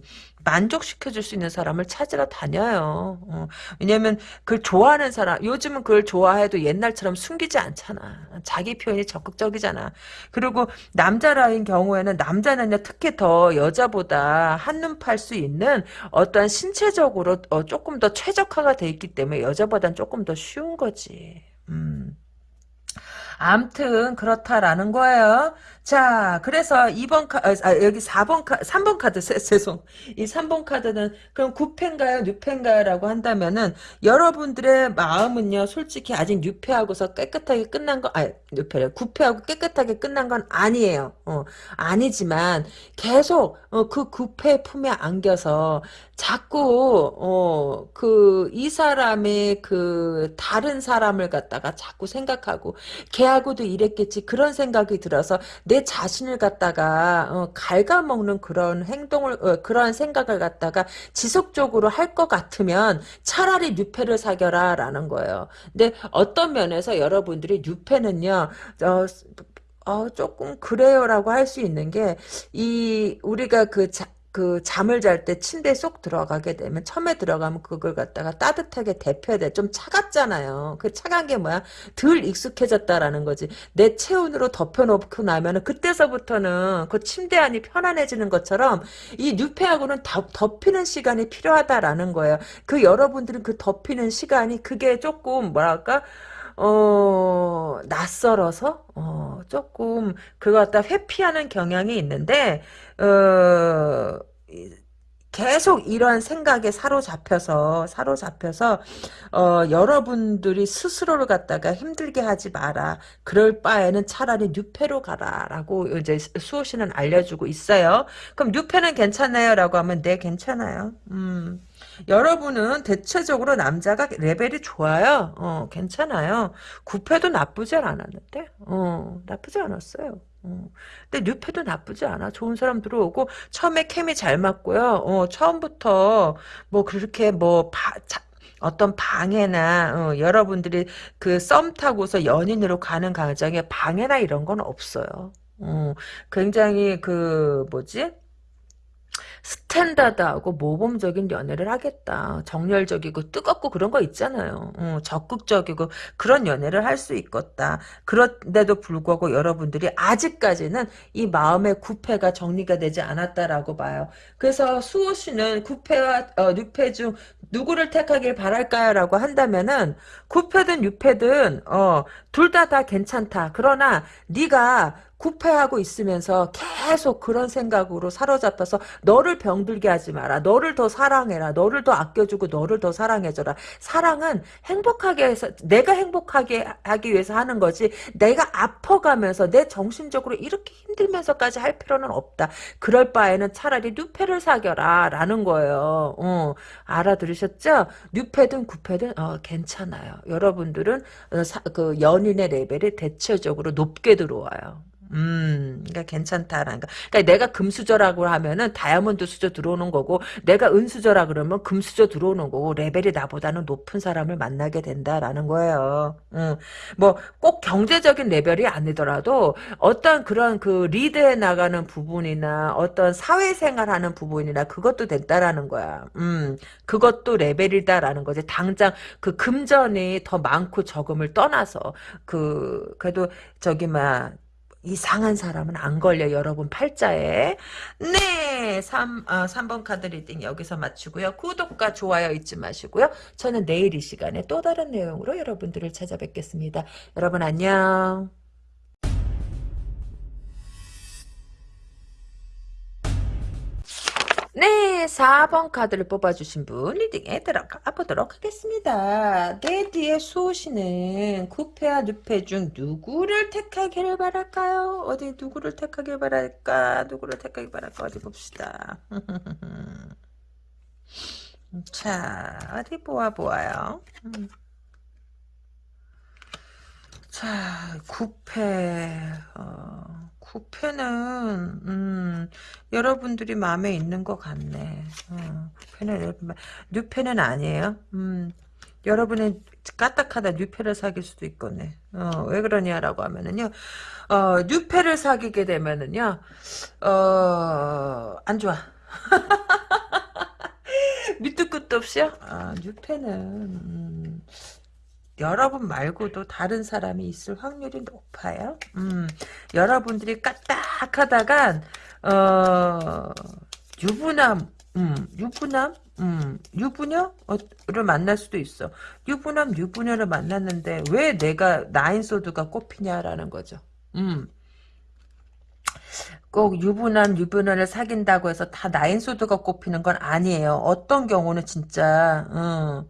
만족시켜줄 수 있는 사람을 찾으러 다녀요. 어. 왜냐면 그걸 좋아하는 사람 요즘은 그걸 좋아해도 옛날처럼 숨기지 않잖아. 자기 표현이 적극적이잖아. 그리고 남자라인 경우에는 남자는요 특히 더 여자보다 한눈 팔 수 있는 어떠한 신체적으로 어, 조금 더 최적화가 돼 있기 때문에 여자보다는 조금 더 쉬운 거지. 음. 암튼 그렇다라는 거예요. 자, 그래서 2번 카, 아, 아 여기 4번 카, 3번 카드, 죄송. 이 3번 카드는, 그럼 9패인가요? 6패인가요? 라고 한다면은, 여러분들의 마음은요, 솔직히 아직 6패하고서 깨끗하게 끝난 거, 아, 6패래. 9패하고 깨끗하게 끝난 건 아니에요. 어, 아니지만, 계속, 어, 그 9패 품에 안겨서, 자꾸, 어, 그, 이 사람의 그, 다른 사람을 갖다가 자꾸 생각하고, 걔하고도 이랬겠지. 그런 생각이 들어서, 내 자신을 갖다가 어, 갉아먹는 그런 행동을 어, 그런 생각을 갖다가 지속적으로 할 것 같으면 차라리 뉴페를 사겨라 라는 거예요. 근데 어떤 면에서 여러분들이 뉴페는요 어, 어, 조금 그래요라고 할 수 있는 게 이 우리가 그 자, 그 잠을 잘 때 침대에 쏙 들어가게 되면 처음에 들어가면 그걸 갖다가 따뜻하게 데펴야 돼. 좀 차갑잖아요. 그 차가운 게 뭐야? 덜 익숙해졌다라는 거지. 내 체온으로 덮여놓고 나면은 그때서부터는 그 침대 안이 편안해지는 것처럼 이 뉴페하고는 덮이는 시간이 필요하다라는 거예요. 그 여러분들은 그 덮이는 시간이 그게 조금 뭐랄까? 어, 낯설어서, 어, 조금, 그거 갖다 회피하는 경향이 있는데, 어, 계속 이런 생각에 사로잡혀서 사로잡혀서 어, 여러분들이 스스로를 갖다가 힘들게 하지 마라. 그럴 바에는 차라리 뉴페로 가라라고 이제 수호 씨는 알려주고 있어요. 그럼 뉴페는 괜찮나요?라고 하면 네 괜찮아요. 음. 여러분은 대체적으로 남자가 레벨이 좋아요. 어, 괜찮아요. 구패도 나쁘지 않았는데, 어, 나쁘지 않았어요. 어. 근데 뉴페도 나쁘지 않아. 좋은 사람 들어오고 처음에 케미 잘 맞고요. 어, 처음부터 뭐 그렇게 뭐 바, 자, 어떤 방해나 어, 여러분들이 그 썸 타고서 연인으로 가는 과정에 방해나 이런 건 없어요. 어, 굉장히 그 뭐지? 스탠다드하고 모범적인 연애를 하겠다. 정열적이고 뜨겁고 그런 거 있잖아요. 어, 적극적이고 그런 연애를 할 수 있겠다. 그런데도 불구하고 여러분들이 아직까지는 이 마음의 구패가 정리가 되지 않았다라고 봐요. 그래서 수호 씨는 구패와 어, 뉴패 중 누구를 택하길 바랄까요? 라고 한다면은 구패든 뉴패든 어, 둘 다 다 괜찮다. 그러나 네가 구패하고 있으면서 계속 그런 생각으로 사로잡혀서 너를 병들게 하지 마라. 너를 더 사랑해라. 너를 더 아껴주고 너를 더 사랑해줘라. 사랑은 행복하게 해서 내가 행복하게 하기 위해서 하는 거지 내가 아퍼가면서 내 정신적으로 이렇게 힘들면서까지 할 필요는 없다. 그럴 바에는 차라리 뉴패를 사겨라 라는 거예요. 어, 알아들으셨죠? 뉴패든 구패든 어, 괜찮아요. 여러분들은 어, 사, 그 연인의 레벨이 대체적으로 높게 들어와요. 음, 그러니까 괜찮다라는 거. 그러니까 내가 금수저라고 하면은 다이아몬드 수저 들어오는 거고, 내가 은수저라 그러면 금수저 들어오는 거고, 레벨이 나보다는 높은 사람을 만나게 된다라는 거예요. 음, 뭐 꼭 경제적인 레벨이 아니더라도 어떤 그런 그 리드해 나가는 부분이나 어떤 사회생활하는 부분이나 그것도 된다라는 거야. 음, 그것도 레벨이다라는 거지. 당장 그 금전이 더 많고 적음을 떠나서 그 그래도 저기 막 이상한 사람은 안 걸려. 여러분 팔자에. 네 3, 어, 3번 카드 reading 여기서 마치고요. 구독과 좋아요 잊지 마시고요. 저는 내일 이 시간에 또 다른 내용으로 여러분들을 찾아뵙겠습니다. 여러분 안녕 네, 4번 카드를 뽑아주신 분 리딩에 들어가 보도록 하겠습니다. 내 뒤에 수호시는 구패와 누패 중 누구를 택하기를 바랄까요? 어디 누구를 택하길 바랄까? 누구를 택하길 바랄까? 어디 봅시다. 자, 어디 보아 보아요. 음. 자, 구패, 어, 구패는, 음, 여러분들이 마음에 있는 것 같네. 어, 구패는, 뉴패는 아니에요. 음, 여러분의 까딱하다 뉴패를 사귈 수도 있겠네. 어, 왜 그러냐라고 하면은요, 어, 뉴패를 사귀게 되면은요, 어, 안 좋아. 밑도 끝도 없이요? 아, 뉴패는, 음, 여러분 말고도 다른 사람이 있을 확률이 높아요. 음, 여러분들이 까딱하다간 어, 유부남, 음, 유부남, 음, 유부녀를 만날 수도 있어. 유부남, 유부녀를 만났는데 왜 내가 나인소드가 꼽히냐라는 거죠. 음. 꼭 유부남, 유부녀를 사귄다고 해서 다 나인소드가 꼽히는 건 아니에요. 어떤 경우는 진짜, 음,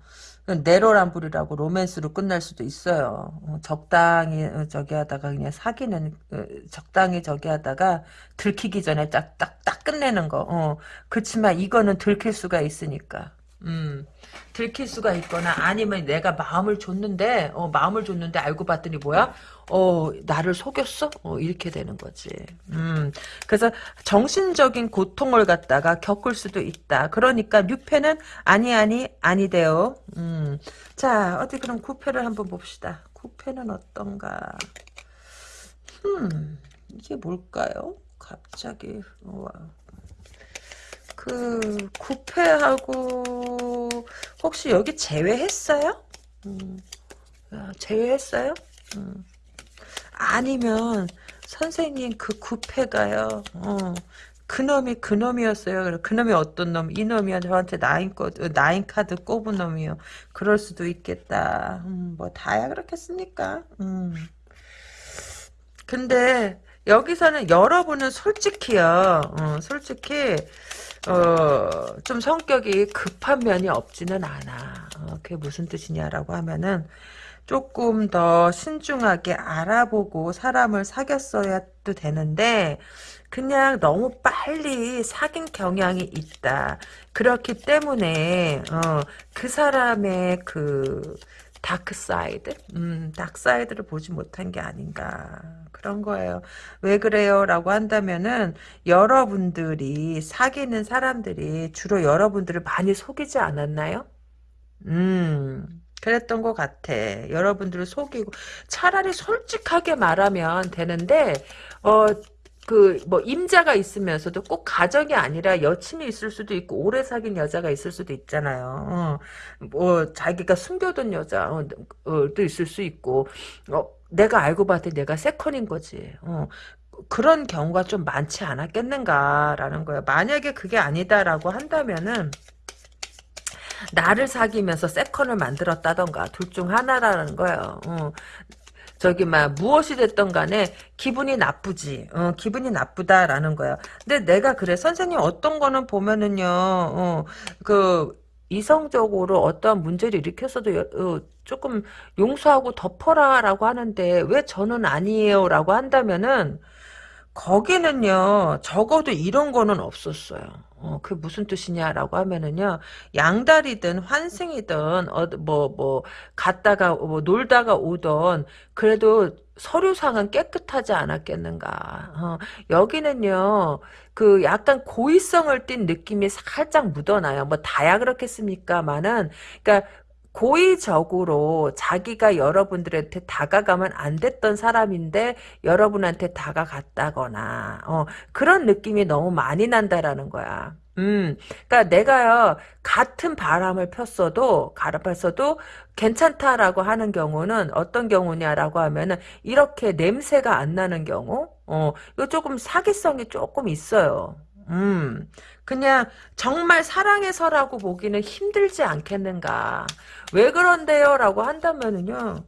내로란불이라고 로맨스로 끝날 수도 있어요. 어, 적당히 어, 저기 하다가 그냥 사귀는 어, 적당히 저기 하다가 들키기 전에 딱딱딱 끝내는 거. 어. 그렇지만 이거는 들킬 수가 있으니까. 음. 들킬 수가 있거나 아니면 내가 마음을 줬는데 어, 마음을 줬는데 알고 봤더니 뭐야? 어 나를 속였어? 어, 이렇게 되는 거지. 음 그래서 정신적인 고통을 갖다가 겪을 수도 있다. 그러니까 뉴페는 아니 아니 아니대요. 음 자 어디 그럼 구패를 한번 봅시다. 구패는 어떤가? 음 이게 뭘까요? 갑자기 와. 그 구패하고 혹시 여기 제외했어요? 음, 아, 제외했어요? 음. 아니면 선생님 그 구패가요. 어, 그놈이 그놈이었어요. 그놈이 어떤 놈? 이놈이야 저한테 나인 거 나인 카드 꼽은 놈이요. 그럴 수도 있겠다. 음, 뭐 다야 그렇겠습니까? 음. 근데 여기서는 여러분은 솔직히요. 어, 솔직히 어, 좀 성격이 급한 면이 없지는 않아. 어, 그게 무슨 뜻이냐라고 하면은 조금 더 신중하게 알아보고 사람을 사귀었어야 도 되는데 그냥 너무 빨리 사귄 경향이 있다. 그렇기 때문에 어, 그 사람의 그 dark side, 음, dark side를 보지 못한 게 아닌가 그런 거예요. 왜 그래요? 라고 한다면은 여러분들이 사귀는 사람들이 주로 여러분들을 많이 속이지 않았나요? 음, 그랬던 것 같아. 여러분들을 속이고 차라리 솔직하게 말하면 되는데 어 그 뭐 임자가 있으면서도 꼭 가정이 아니라 여친이 있을 수도 있고 오래 사귄 여자가 있을 수도 있잖아요. 어, 뭐 자기가 숨겨둔 여자도 어, 어 있을 수 있고 어, 내가 알고 봤더니 내가 세컨인 거지. 어, 그런 경우가 좀 많지 않았겠는가라는 거예요. 만약에 그게 아니다라고 한다면은 나를 사귀면서 세컨을 만들었다던가 둘 중 하나라는 거예요. 어. 저기 막 무엇이 됐던 간에 기분이 나쁘지. 어, 기분이 나쁘다라는 거야. 근데 내가 그래 선생님 어떤 거는 보면은요. 어, 그 이성적으로 어떠한 문제를 일으켰어도 어, 조금 용서하고 덮어라라고 하는데 왜 저는 아니에요라고 한다면은 거기는요, 적어도 이런 거는 없었어요. 어, 그게 무슨 뜻이냐라고 하면은요, 양다리든 환승이든, 어, 뭐, 뭐, 갔다가, 뭐, 놀다가 오던, 그래도 서류상은 깨끗하지 않았겠는가. 어, 여기는요, 그 약간 고의성을 띤 느낌이 살짝 묻어나요. 뭐, 다야 그렇겠습니까만은, 그니까, 고의적으로 자기가 여러분들한테 다가가면 안 됐던 사람인데 여러분한테 다가갔다거나 어, 그런 느낌이 너무 많이 난다라는 거야. 음, 그러니까 내가요 같은 바람을 폈어도 가라팠어도 괜찮다라고 하는 경우는 어떤 경우냐라고 하면은 이렇게 냄새가 안 나는 경우, 어, 이거 조금 사기성이 조금 있어요. 음, 그냥 정말 사랑해서라고 보기는 힘들지 않겠는가. 왜 그런데요? 라고 한다면은요.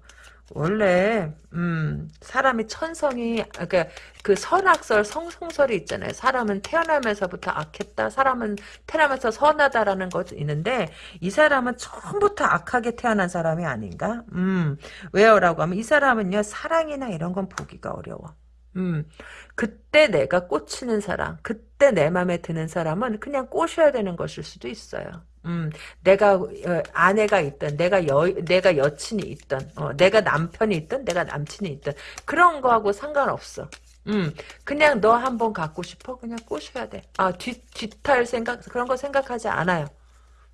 원래 음, 사람이 천성이 그러니까 그 선악설 성성설이 있잖아요. 사람은 태어나면서부터 악했다. 사람은 태어나면서 선하다라는 것이 있는데 이 사람은 처음부터 악하게 태어난 사람이 아닌가? 음, 왜요라고 하면 이 사람은요 사랑이나 이런 건 보기가 어려워. 음, 그때 내가 꽂히는 사람, 그때 내 맘에 드는 사람은 그냥 꼬셔야 되는 것일 수도 있어요. 음, 내가 어, 아내가 있든, 내가 여, 내가 여친이 있든, 어, 내가 남편이 있든, 내가 남친이 있든 그런 거하고 상관없어. 음, 그냥 너 한번 갖고 싶어? 그냥 꼬셔야 돼. 아, 뒤, 뒤탈 생각, 그런 거 생각하지 않아요.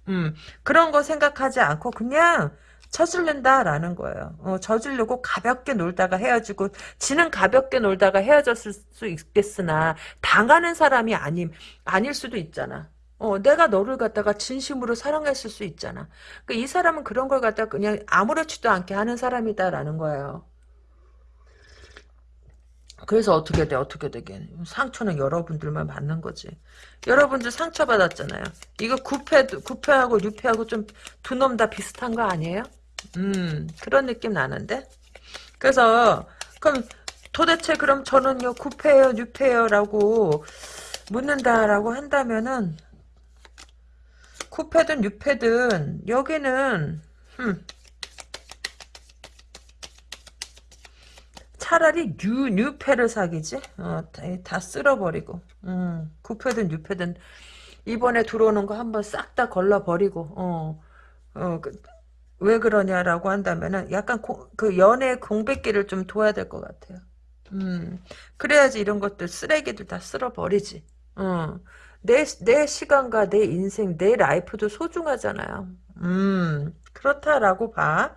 음, 그런 거 생각하지 않고 그냥 저질른다라는 거예요. 어, 저질르고 가볍게 놀다가 헤어지고 지는 가볍게 놀다가 헤어졌을 수 있겠으나 당하는 사람이 아님 아닐 수도 있잖아. 어, 내가 너를 갖다가 진심으로 사랑했을 수 있잖아. 그러니까 이 사람은 그런 걸 갖다가 그냥 아무렇지도 않게 하는 사람이다라는 거예요. 그래서 어떻게 돼 어떻게 되게 상처는 여러분들만 받는 거지 여러분들 상처 받았잖아요 이거 구패 구패하고 유패하고 좀 두 놈 다 비슷한 거 아니에요 음, 그런 느낌 나는데? 그래서, 그럼 도대체 그럼 저는요, 9패요, 6패요 라고 묻는다라고 한다면은, 9패든 6패든, 여기는, 음, 차라리 뉴, 뉴페를 사귀지? 어, 다, 다 쓸어버리고, 음, 구페든 뉴페든, 이번에 들어오는 거 한번 싹 다 걸러버리고, 어, 어, 그, 왜 그러냐라고 한다면은 약간 고, 그 연애 공백기를 좀 둬야 될 것 같아요. 음, 그래야지 이런 것들 쓰레기들 다 쓸어버리지. 어, 내, 내 시간과 내 인생, 내 life도 소중하잖아요. 음, 그렇다라고 봐.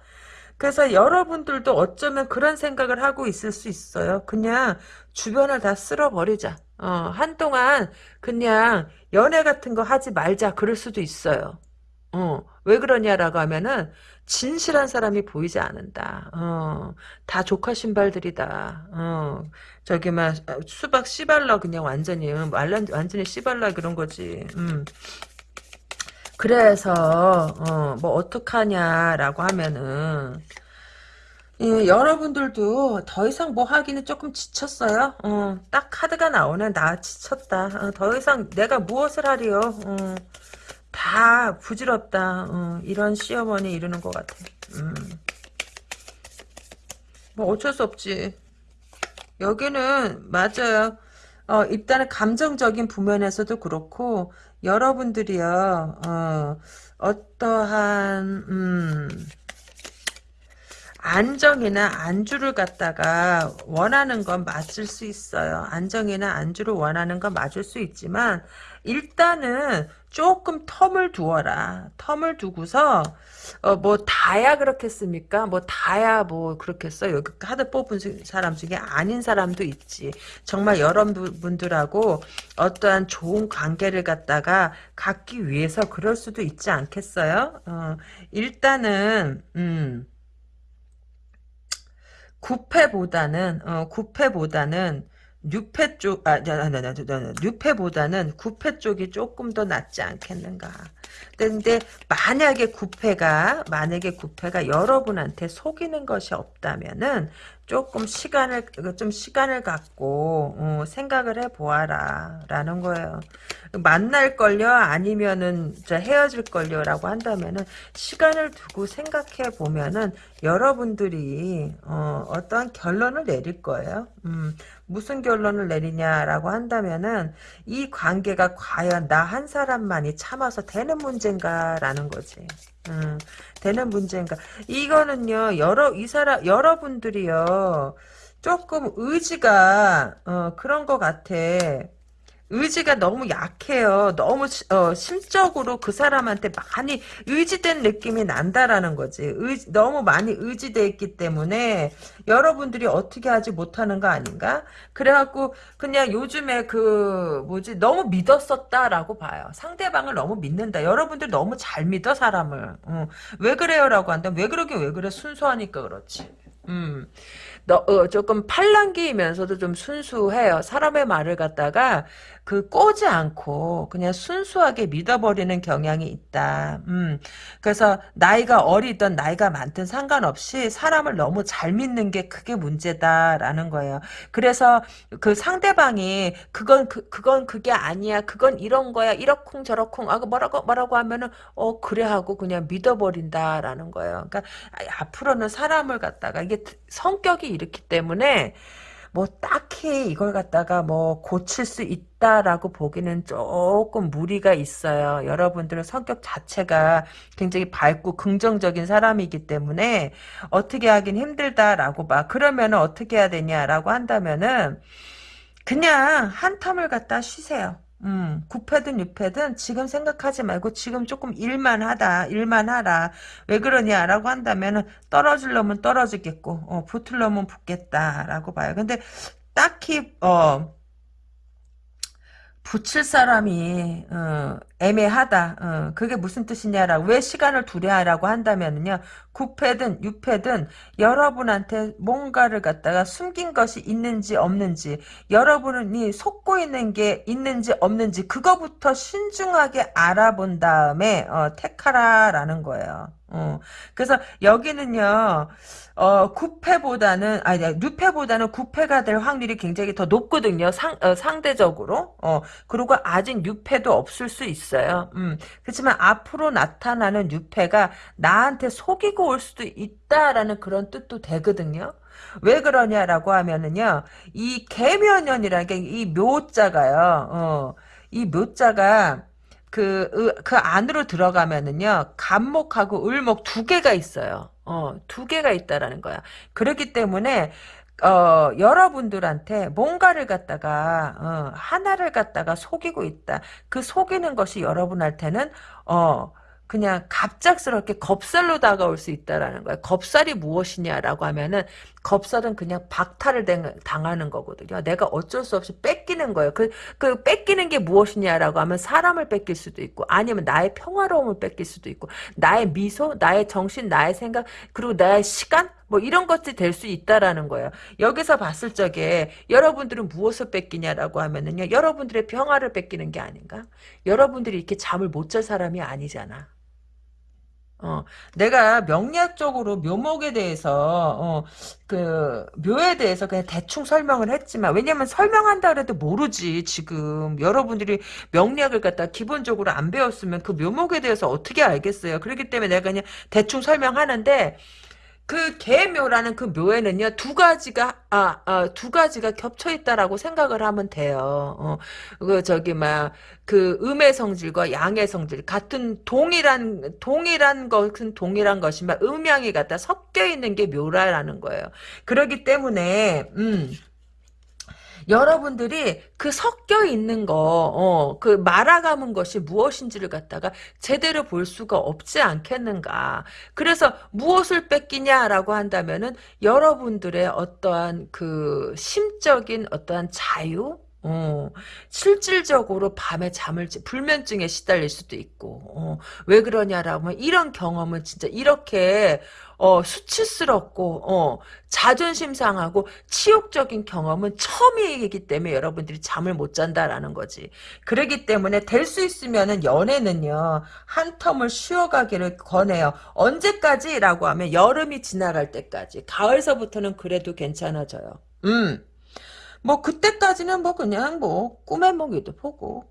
그래서 여러분들도 어쩌면 그런 생각을 하고 있을 수 있어요. 그냥 주변을 다 쓸어버리자. 어, 한동안 그냥 연애 같은 거 하지 말자. 그럴 수도 있어요. 어, 왜 그러냐라고 하면은 진실한 사람이 보이지 않는다. 어, 다 조카 신발들이다. 어, 저기 막 수박 씨발라 그냥 완전히 완전 완전히 씨발라 그런 거지. 음. 그래서 어, 뭐 어떡하냐라고 하면은 예, 여러분들도 더 이상 뭐 하기는 조금 지쳤어요. 어, 딱 카드가 나오네. 나 지쳤다. 어, 더 이상 내가 무엇을 하리요. 어. 다 부질없다. 어, 이런 시어머니 이러는 것 같아. 음. 뭐 어쩔 수 없지. 여기는 맞아요. 어, 일단은 감정적인 부면에서도 그렇고 여러분들이요. 어, 어떠한 음, 안정이나 안주를 갖다가 원하는 건 맞을 수 있어요. 안정이나 안주를 원하는 건 맞을 수 있지만 일단은 조금 텀을 두어라. 텀을 두고서 어, 뭐 다야 그렇겠습니까? 뭐 다야 뭐 그렇겠어? 여기 카드 뽑은 사람 중에 아닌 사람도 있지. 정말 여러분들하고 어떠한 좋은 관계를 갖다가 갖기 위해서 그럴 수도 있지 않겠어요? 어, 일단은 음. 구패보다는 어, 구패보다는 6패 쪽, 아, 나, 나, 나, 나, 6패보다는 9패 쪽이 조금 더 낫지 않겠는가. 근데, 만약에 9패가, 만약에 9패가 여러분한테 속이는 것이 없다면은, 조금 시간을 좀 시간을 갖고 어, 생각을 해 보아라 라는 거예요. 만날 걸요 아니면은 헤어질 걸요라고 한다면은 시간을 두고 생각해 보면은 여러분들이 어, 어떠한 결론을 내릴 거예요. 음, 무슨 결론을 내리냐라고 한다면은 이 관계가 과연 나 한 사람만이 참아서 되는 문제인가라는 거지. 음, 되는 문제인가. 이거는요, 여러, 이 사람, 여러분들이요, 조금 의지가, 어, 그런 것 같아. 의지가 너무 약해요. 너무 어, 심적으로 그 사람한테 많이 의지된 느낌이 난다라는 거지. 의, 너무 많이 의지돼 있기 때문에 여러분들이 어떻게 하지 못하는 거 아닌가? 그래갖고 그냥 요즘에 그 뭐지 너무 믿었었다라고 봐요. 상대방을 너무 믿는다. 여러분들 너무 잘 믿어 사람을. 어. 왜 그래요라고 한다면 왜 그러긴 왜 그래 순수하니까 그렇지. 음. 너, 어, 조금 팔랑기이면서도 좀 순수해요. 사람의 말을 갖다가 그 꼬지 않고 그냥 순수하게 믿어버리는 경향이 있다. 음. 그래서 나이가 어리든 나이가 많든 상관없이 사람을 너무 잘 믿는 게 그게 문제다라는 거예요. 그래서 그 상대방이 그건 그, 그건 그게 아니야. 그건 이런 거야. 이러쿵 저러쿵 아 뭐라고 뭐라고 하면은 어 그래 하고 그냥 믿어버린다라는 거예요. 그러니까 앞으로는 사람을 갖다가 이게 성격이 이렇기 때문에 뭐 딱히 이걸 갖다가 뭐 고칠 수 있 다라고 보기는 조금 무리가 있어요. 여러분들은 성격 자체가 굉장히 밝고 긍정적인 사람이기 때문에 어떻게 하긴 힘들다라고 봐. 그러면 어떻게 해야 되냐라고 한다면은 그냥 한 텀을 갖다 쉬세요. 음, 9패든 6패든 지금 생각하지 말고 지금 조금 일만 하다, 일만 하라. 왜 그러냐라고 한다면 떨어질 놈은 떨어지겠고, 어, 붙을 놈은 붙겠다라고 봐요. 근데 딱히, 어, 붙일 사람이 어, 애매하다. 어, 그게 무슨 뜻이냐라고 왜 시간을 두려하라고 한다면요. 9패든 6패든 여러분한테 뭔가를 갖다가 숨긴 것이 있는지 없는지 여러분이 속고 있는 게 있는지 없는지 그거부터 신중하게 알아본 다음에 어, 택하라라는 거예요. 어, 그래서 여기는요. 어, 9패보다는, 아니, 6패보다는 9패가 될 확률이 굉장히 더 높거든요. 상, 어, 상대적으로. 어, 그리고 아직 6패도 없을 수 있어요. 음, 그렇지만 앞으로 나타나는 6패가 나한테 속이고 올 수도 있다라는 그런 뜻도 되거든요. 왜 그러냐라고 하면은요, 이 개면연이라는 게 이 묘자가요, 어, 이 묘자가 그, 그 안으로 들어가면은요, 간목하고 을목 두 개가 있어요. 어, 두 개가 있다라는 거야. 그렇기 때문에, 어, 여러분들한테 뭔가를 갖다가, 어, 하나를 갖다가 속이고 있다. 그 속이는 것이 여러분한테는, 어, 그냥 갑작스럽게 겁살로 다가올 수 있다라는 거예요. 겁살이 무엇이냐라고 하면은 겁살은 그냥 박탈을 당하는 거거든요. 내가 어쩔 수 없이 뺏기는 거예요. 그, 그 뺏기는 게 무엇이냐라고 하면 사람을 뺏길 수도 있고 아니면 나의 평화로움을 뺏길 수도 있고 나의 미소, 나의 정신, 나의 생각 그리고 나의 시간 뭐 이런 것들이 될 수 있다라는 거예요. 여기서 봤을 적에 여러분들은 무엇을 뺏기냐라고 하면은요. 여러분들의 평화를 뺏기는 게 아닌가? 여러분들이 이렇게 잠을 못 잘 사람이 아니잖아. 어, 내가 명리학적으로 묘목에 대해서, 어, 그, 묘에 대해서 그냥 대충 설명을 했지만, 왜냐면 설명한다 그래도 모르지, 지금. 여러분들이 명리학을 갖다 기본적으로 안 배웠으면 그 묘목에 대해서 어떻게 알겠어요. 그렇기 때문에 내가 그냥 대충 설명하는데, 그 개묘라는 그 묘에는요 두 가지가 아, 아, 두 가지가 겹쳐 있다라고 생각을 하면 돼요. 어, 그 저기 막 그 음의 성질과 양의 성질 같은 동일한 동일한 것은 동일한 것이지만 음양이 갖다 섞여 있는 게 묘라라는 거예요. 그렇기 때문에 음. 여러분들이 그 섞여 있는 거, 어, 그 말아가는 것이 무엇인지를 갖다가 제대로 볼 수가 없지 않겠는가. 그래서 무엇을 뺏기냐라고 한다면은 여러분들의 어떠한 그 심적인 어떠한 자유, 어, 실질적으로 밤에 잠을 불면증에 시달릴 수도 있고 어, 왜 그러냐라고 하면 이런 경험은 진짜 이렇게 어, 수치스럽고 어, 자존심 상하고 치욕적인 경험은 처음이기 때문에 여러분들이 잠을 못 잔다라는 거지. 그러기 때문에 될 수 있으면은 연애는요 한 텀을 쉬어가기를 권해요. 언제까지라고 하면 여름이 지나갈 때까지. 가을서부터는 그래도 괜찮아져요. 음. 뭐 그때까지는 뭐 그냥 뭐 꿈의 먹이도 보고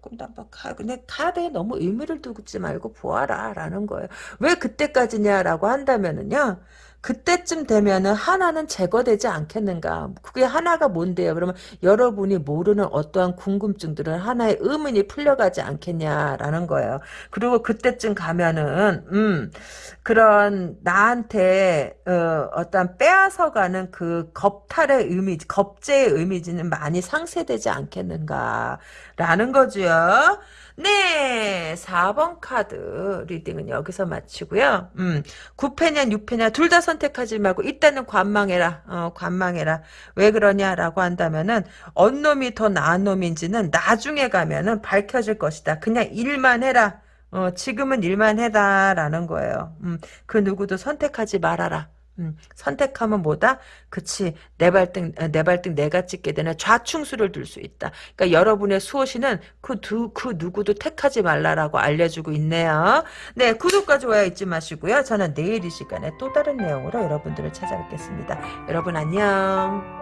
가, 근데 가에 너무 의미를 두지 말고 보아라 라는 거예요. 왜 그때까지냐라고 한다면은요. 그때쯤 되면은 하나는 제거되지 않겠는가. 그게 하나가 뭔데요? 그러면 여러분이 모르는 어떠한 궁금증들은 하나의 의문이 풀려가지 않겠냐라는 거예요. 그리고 그때쯤 가면은 음 그런 나한테 어, 떤 빼앗아가는 그 겁탈의 이미지, 겁제의 이미지는 많이 상쇄되지 않겠는가라는 거죠. 네, 4번 카드 reading은 여기서 마치고요. 음, 구페냐 뉴페냐 둘 다 선택하지 말고 일단은 관망해라. 어, 관망해라. 왜 그러냐라고 한다면은 어느 놈이 더 나은 놈인지는 나중에 가면은 밝혀질 것이다. 그냥 일만 해라. 어, 지금은 일만 해라라는 거예요. 음, 그 누구도 선택하지 말아라. 음, 선택하면 뭐다? 그치 내 발등 내 발등 내가 찍게 되는 자충수를 둘 수 있다. 그러니까 여러분의 수호신은 그, 두, 그 누구도 택하지 말라라고 알려주고 있네요. 네 구독과 좋아요 잊지 마시고요. 저는 내일 이 시간에 또 다른 내용으로 여러분들을 찾아뵙겠습니다. 여러분 안녕.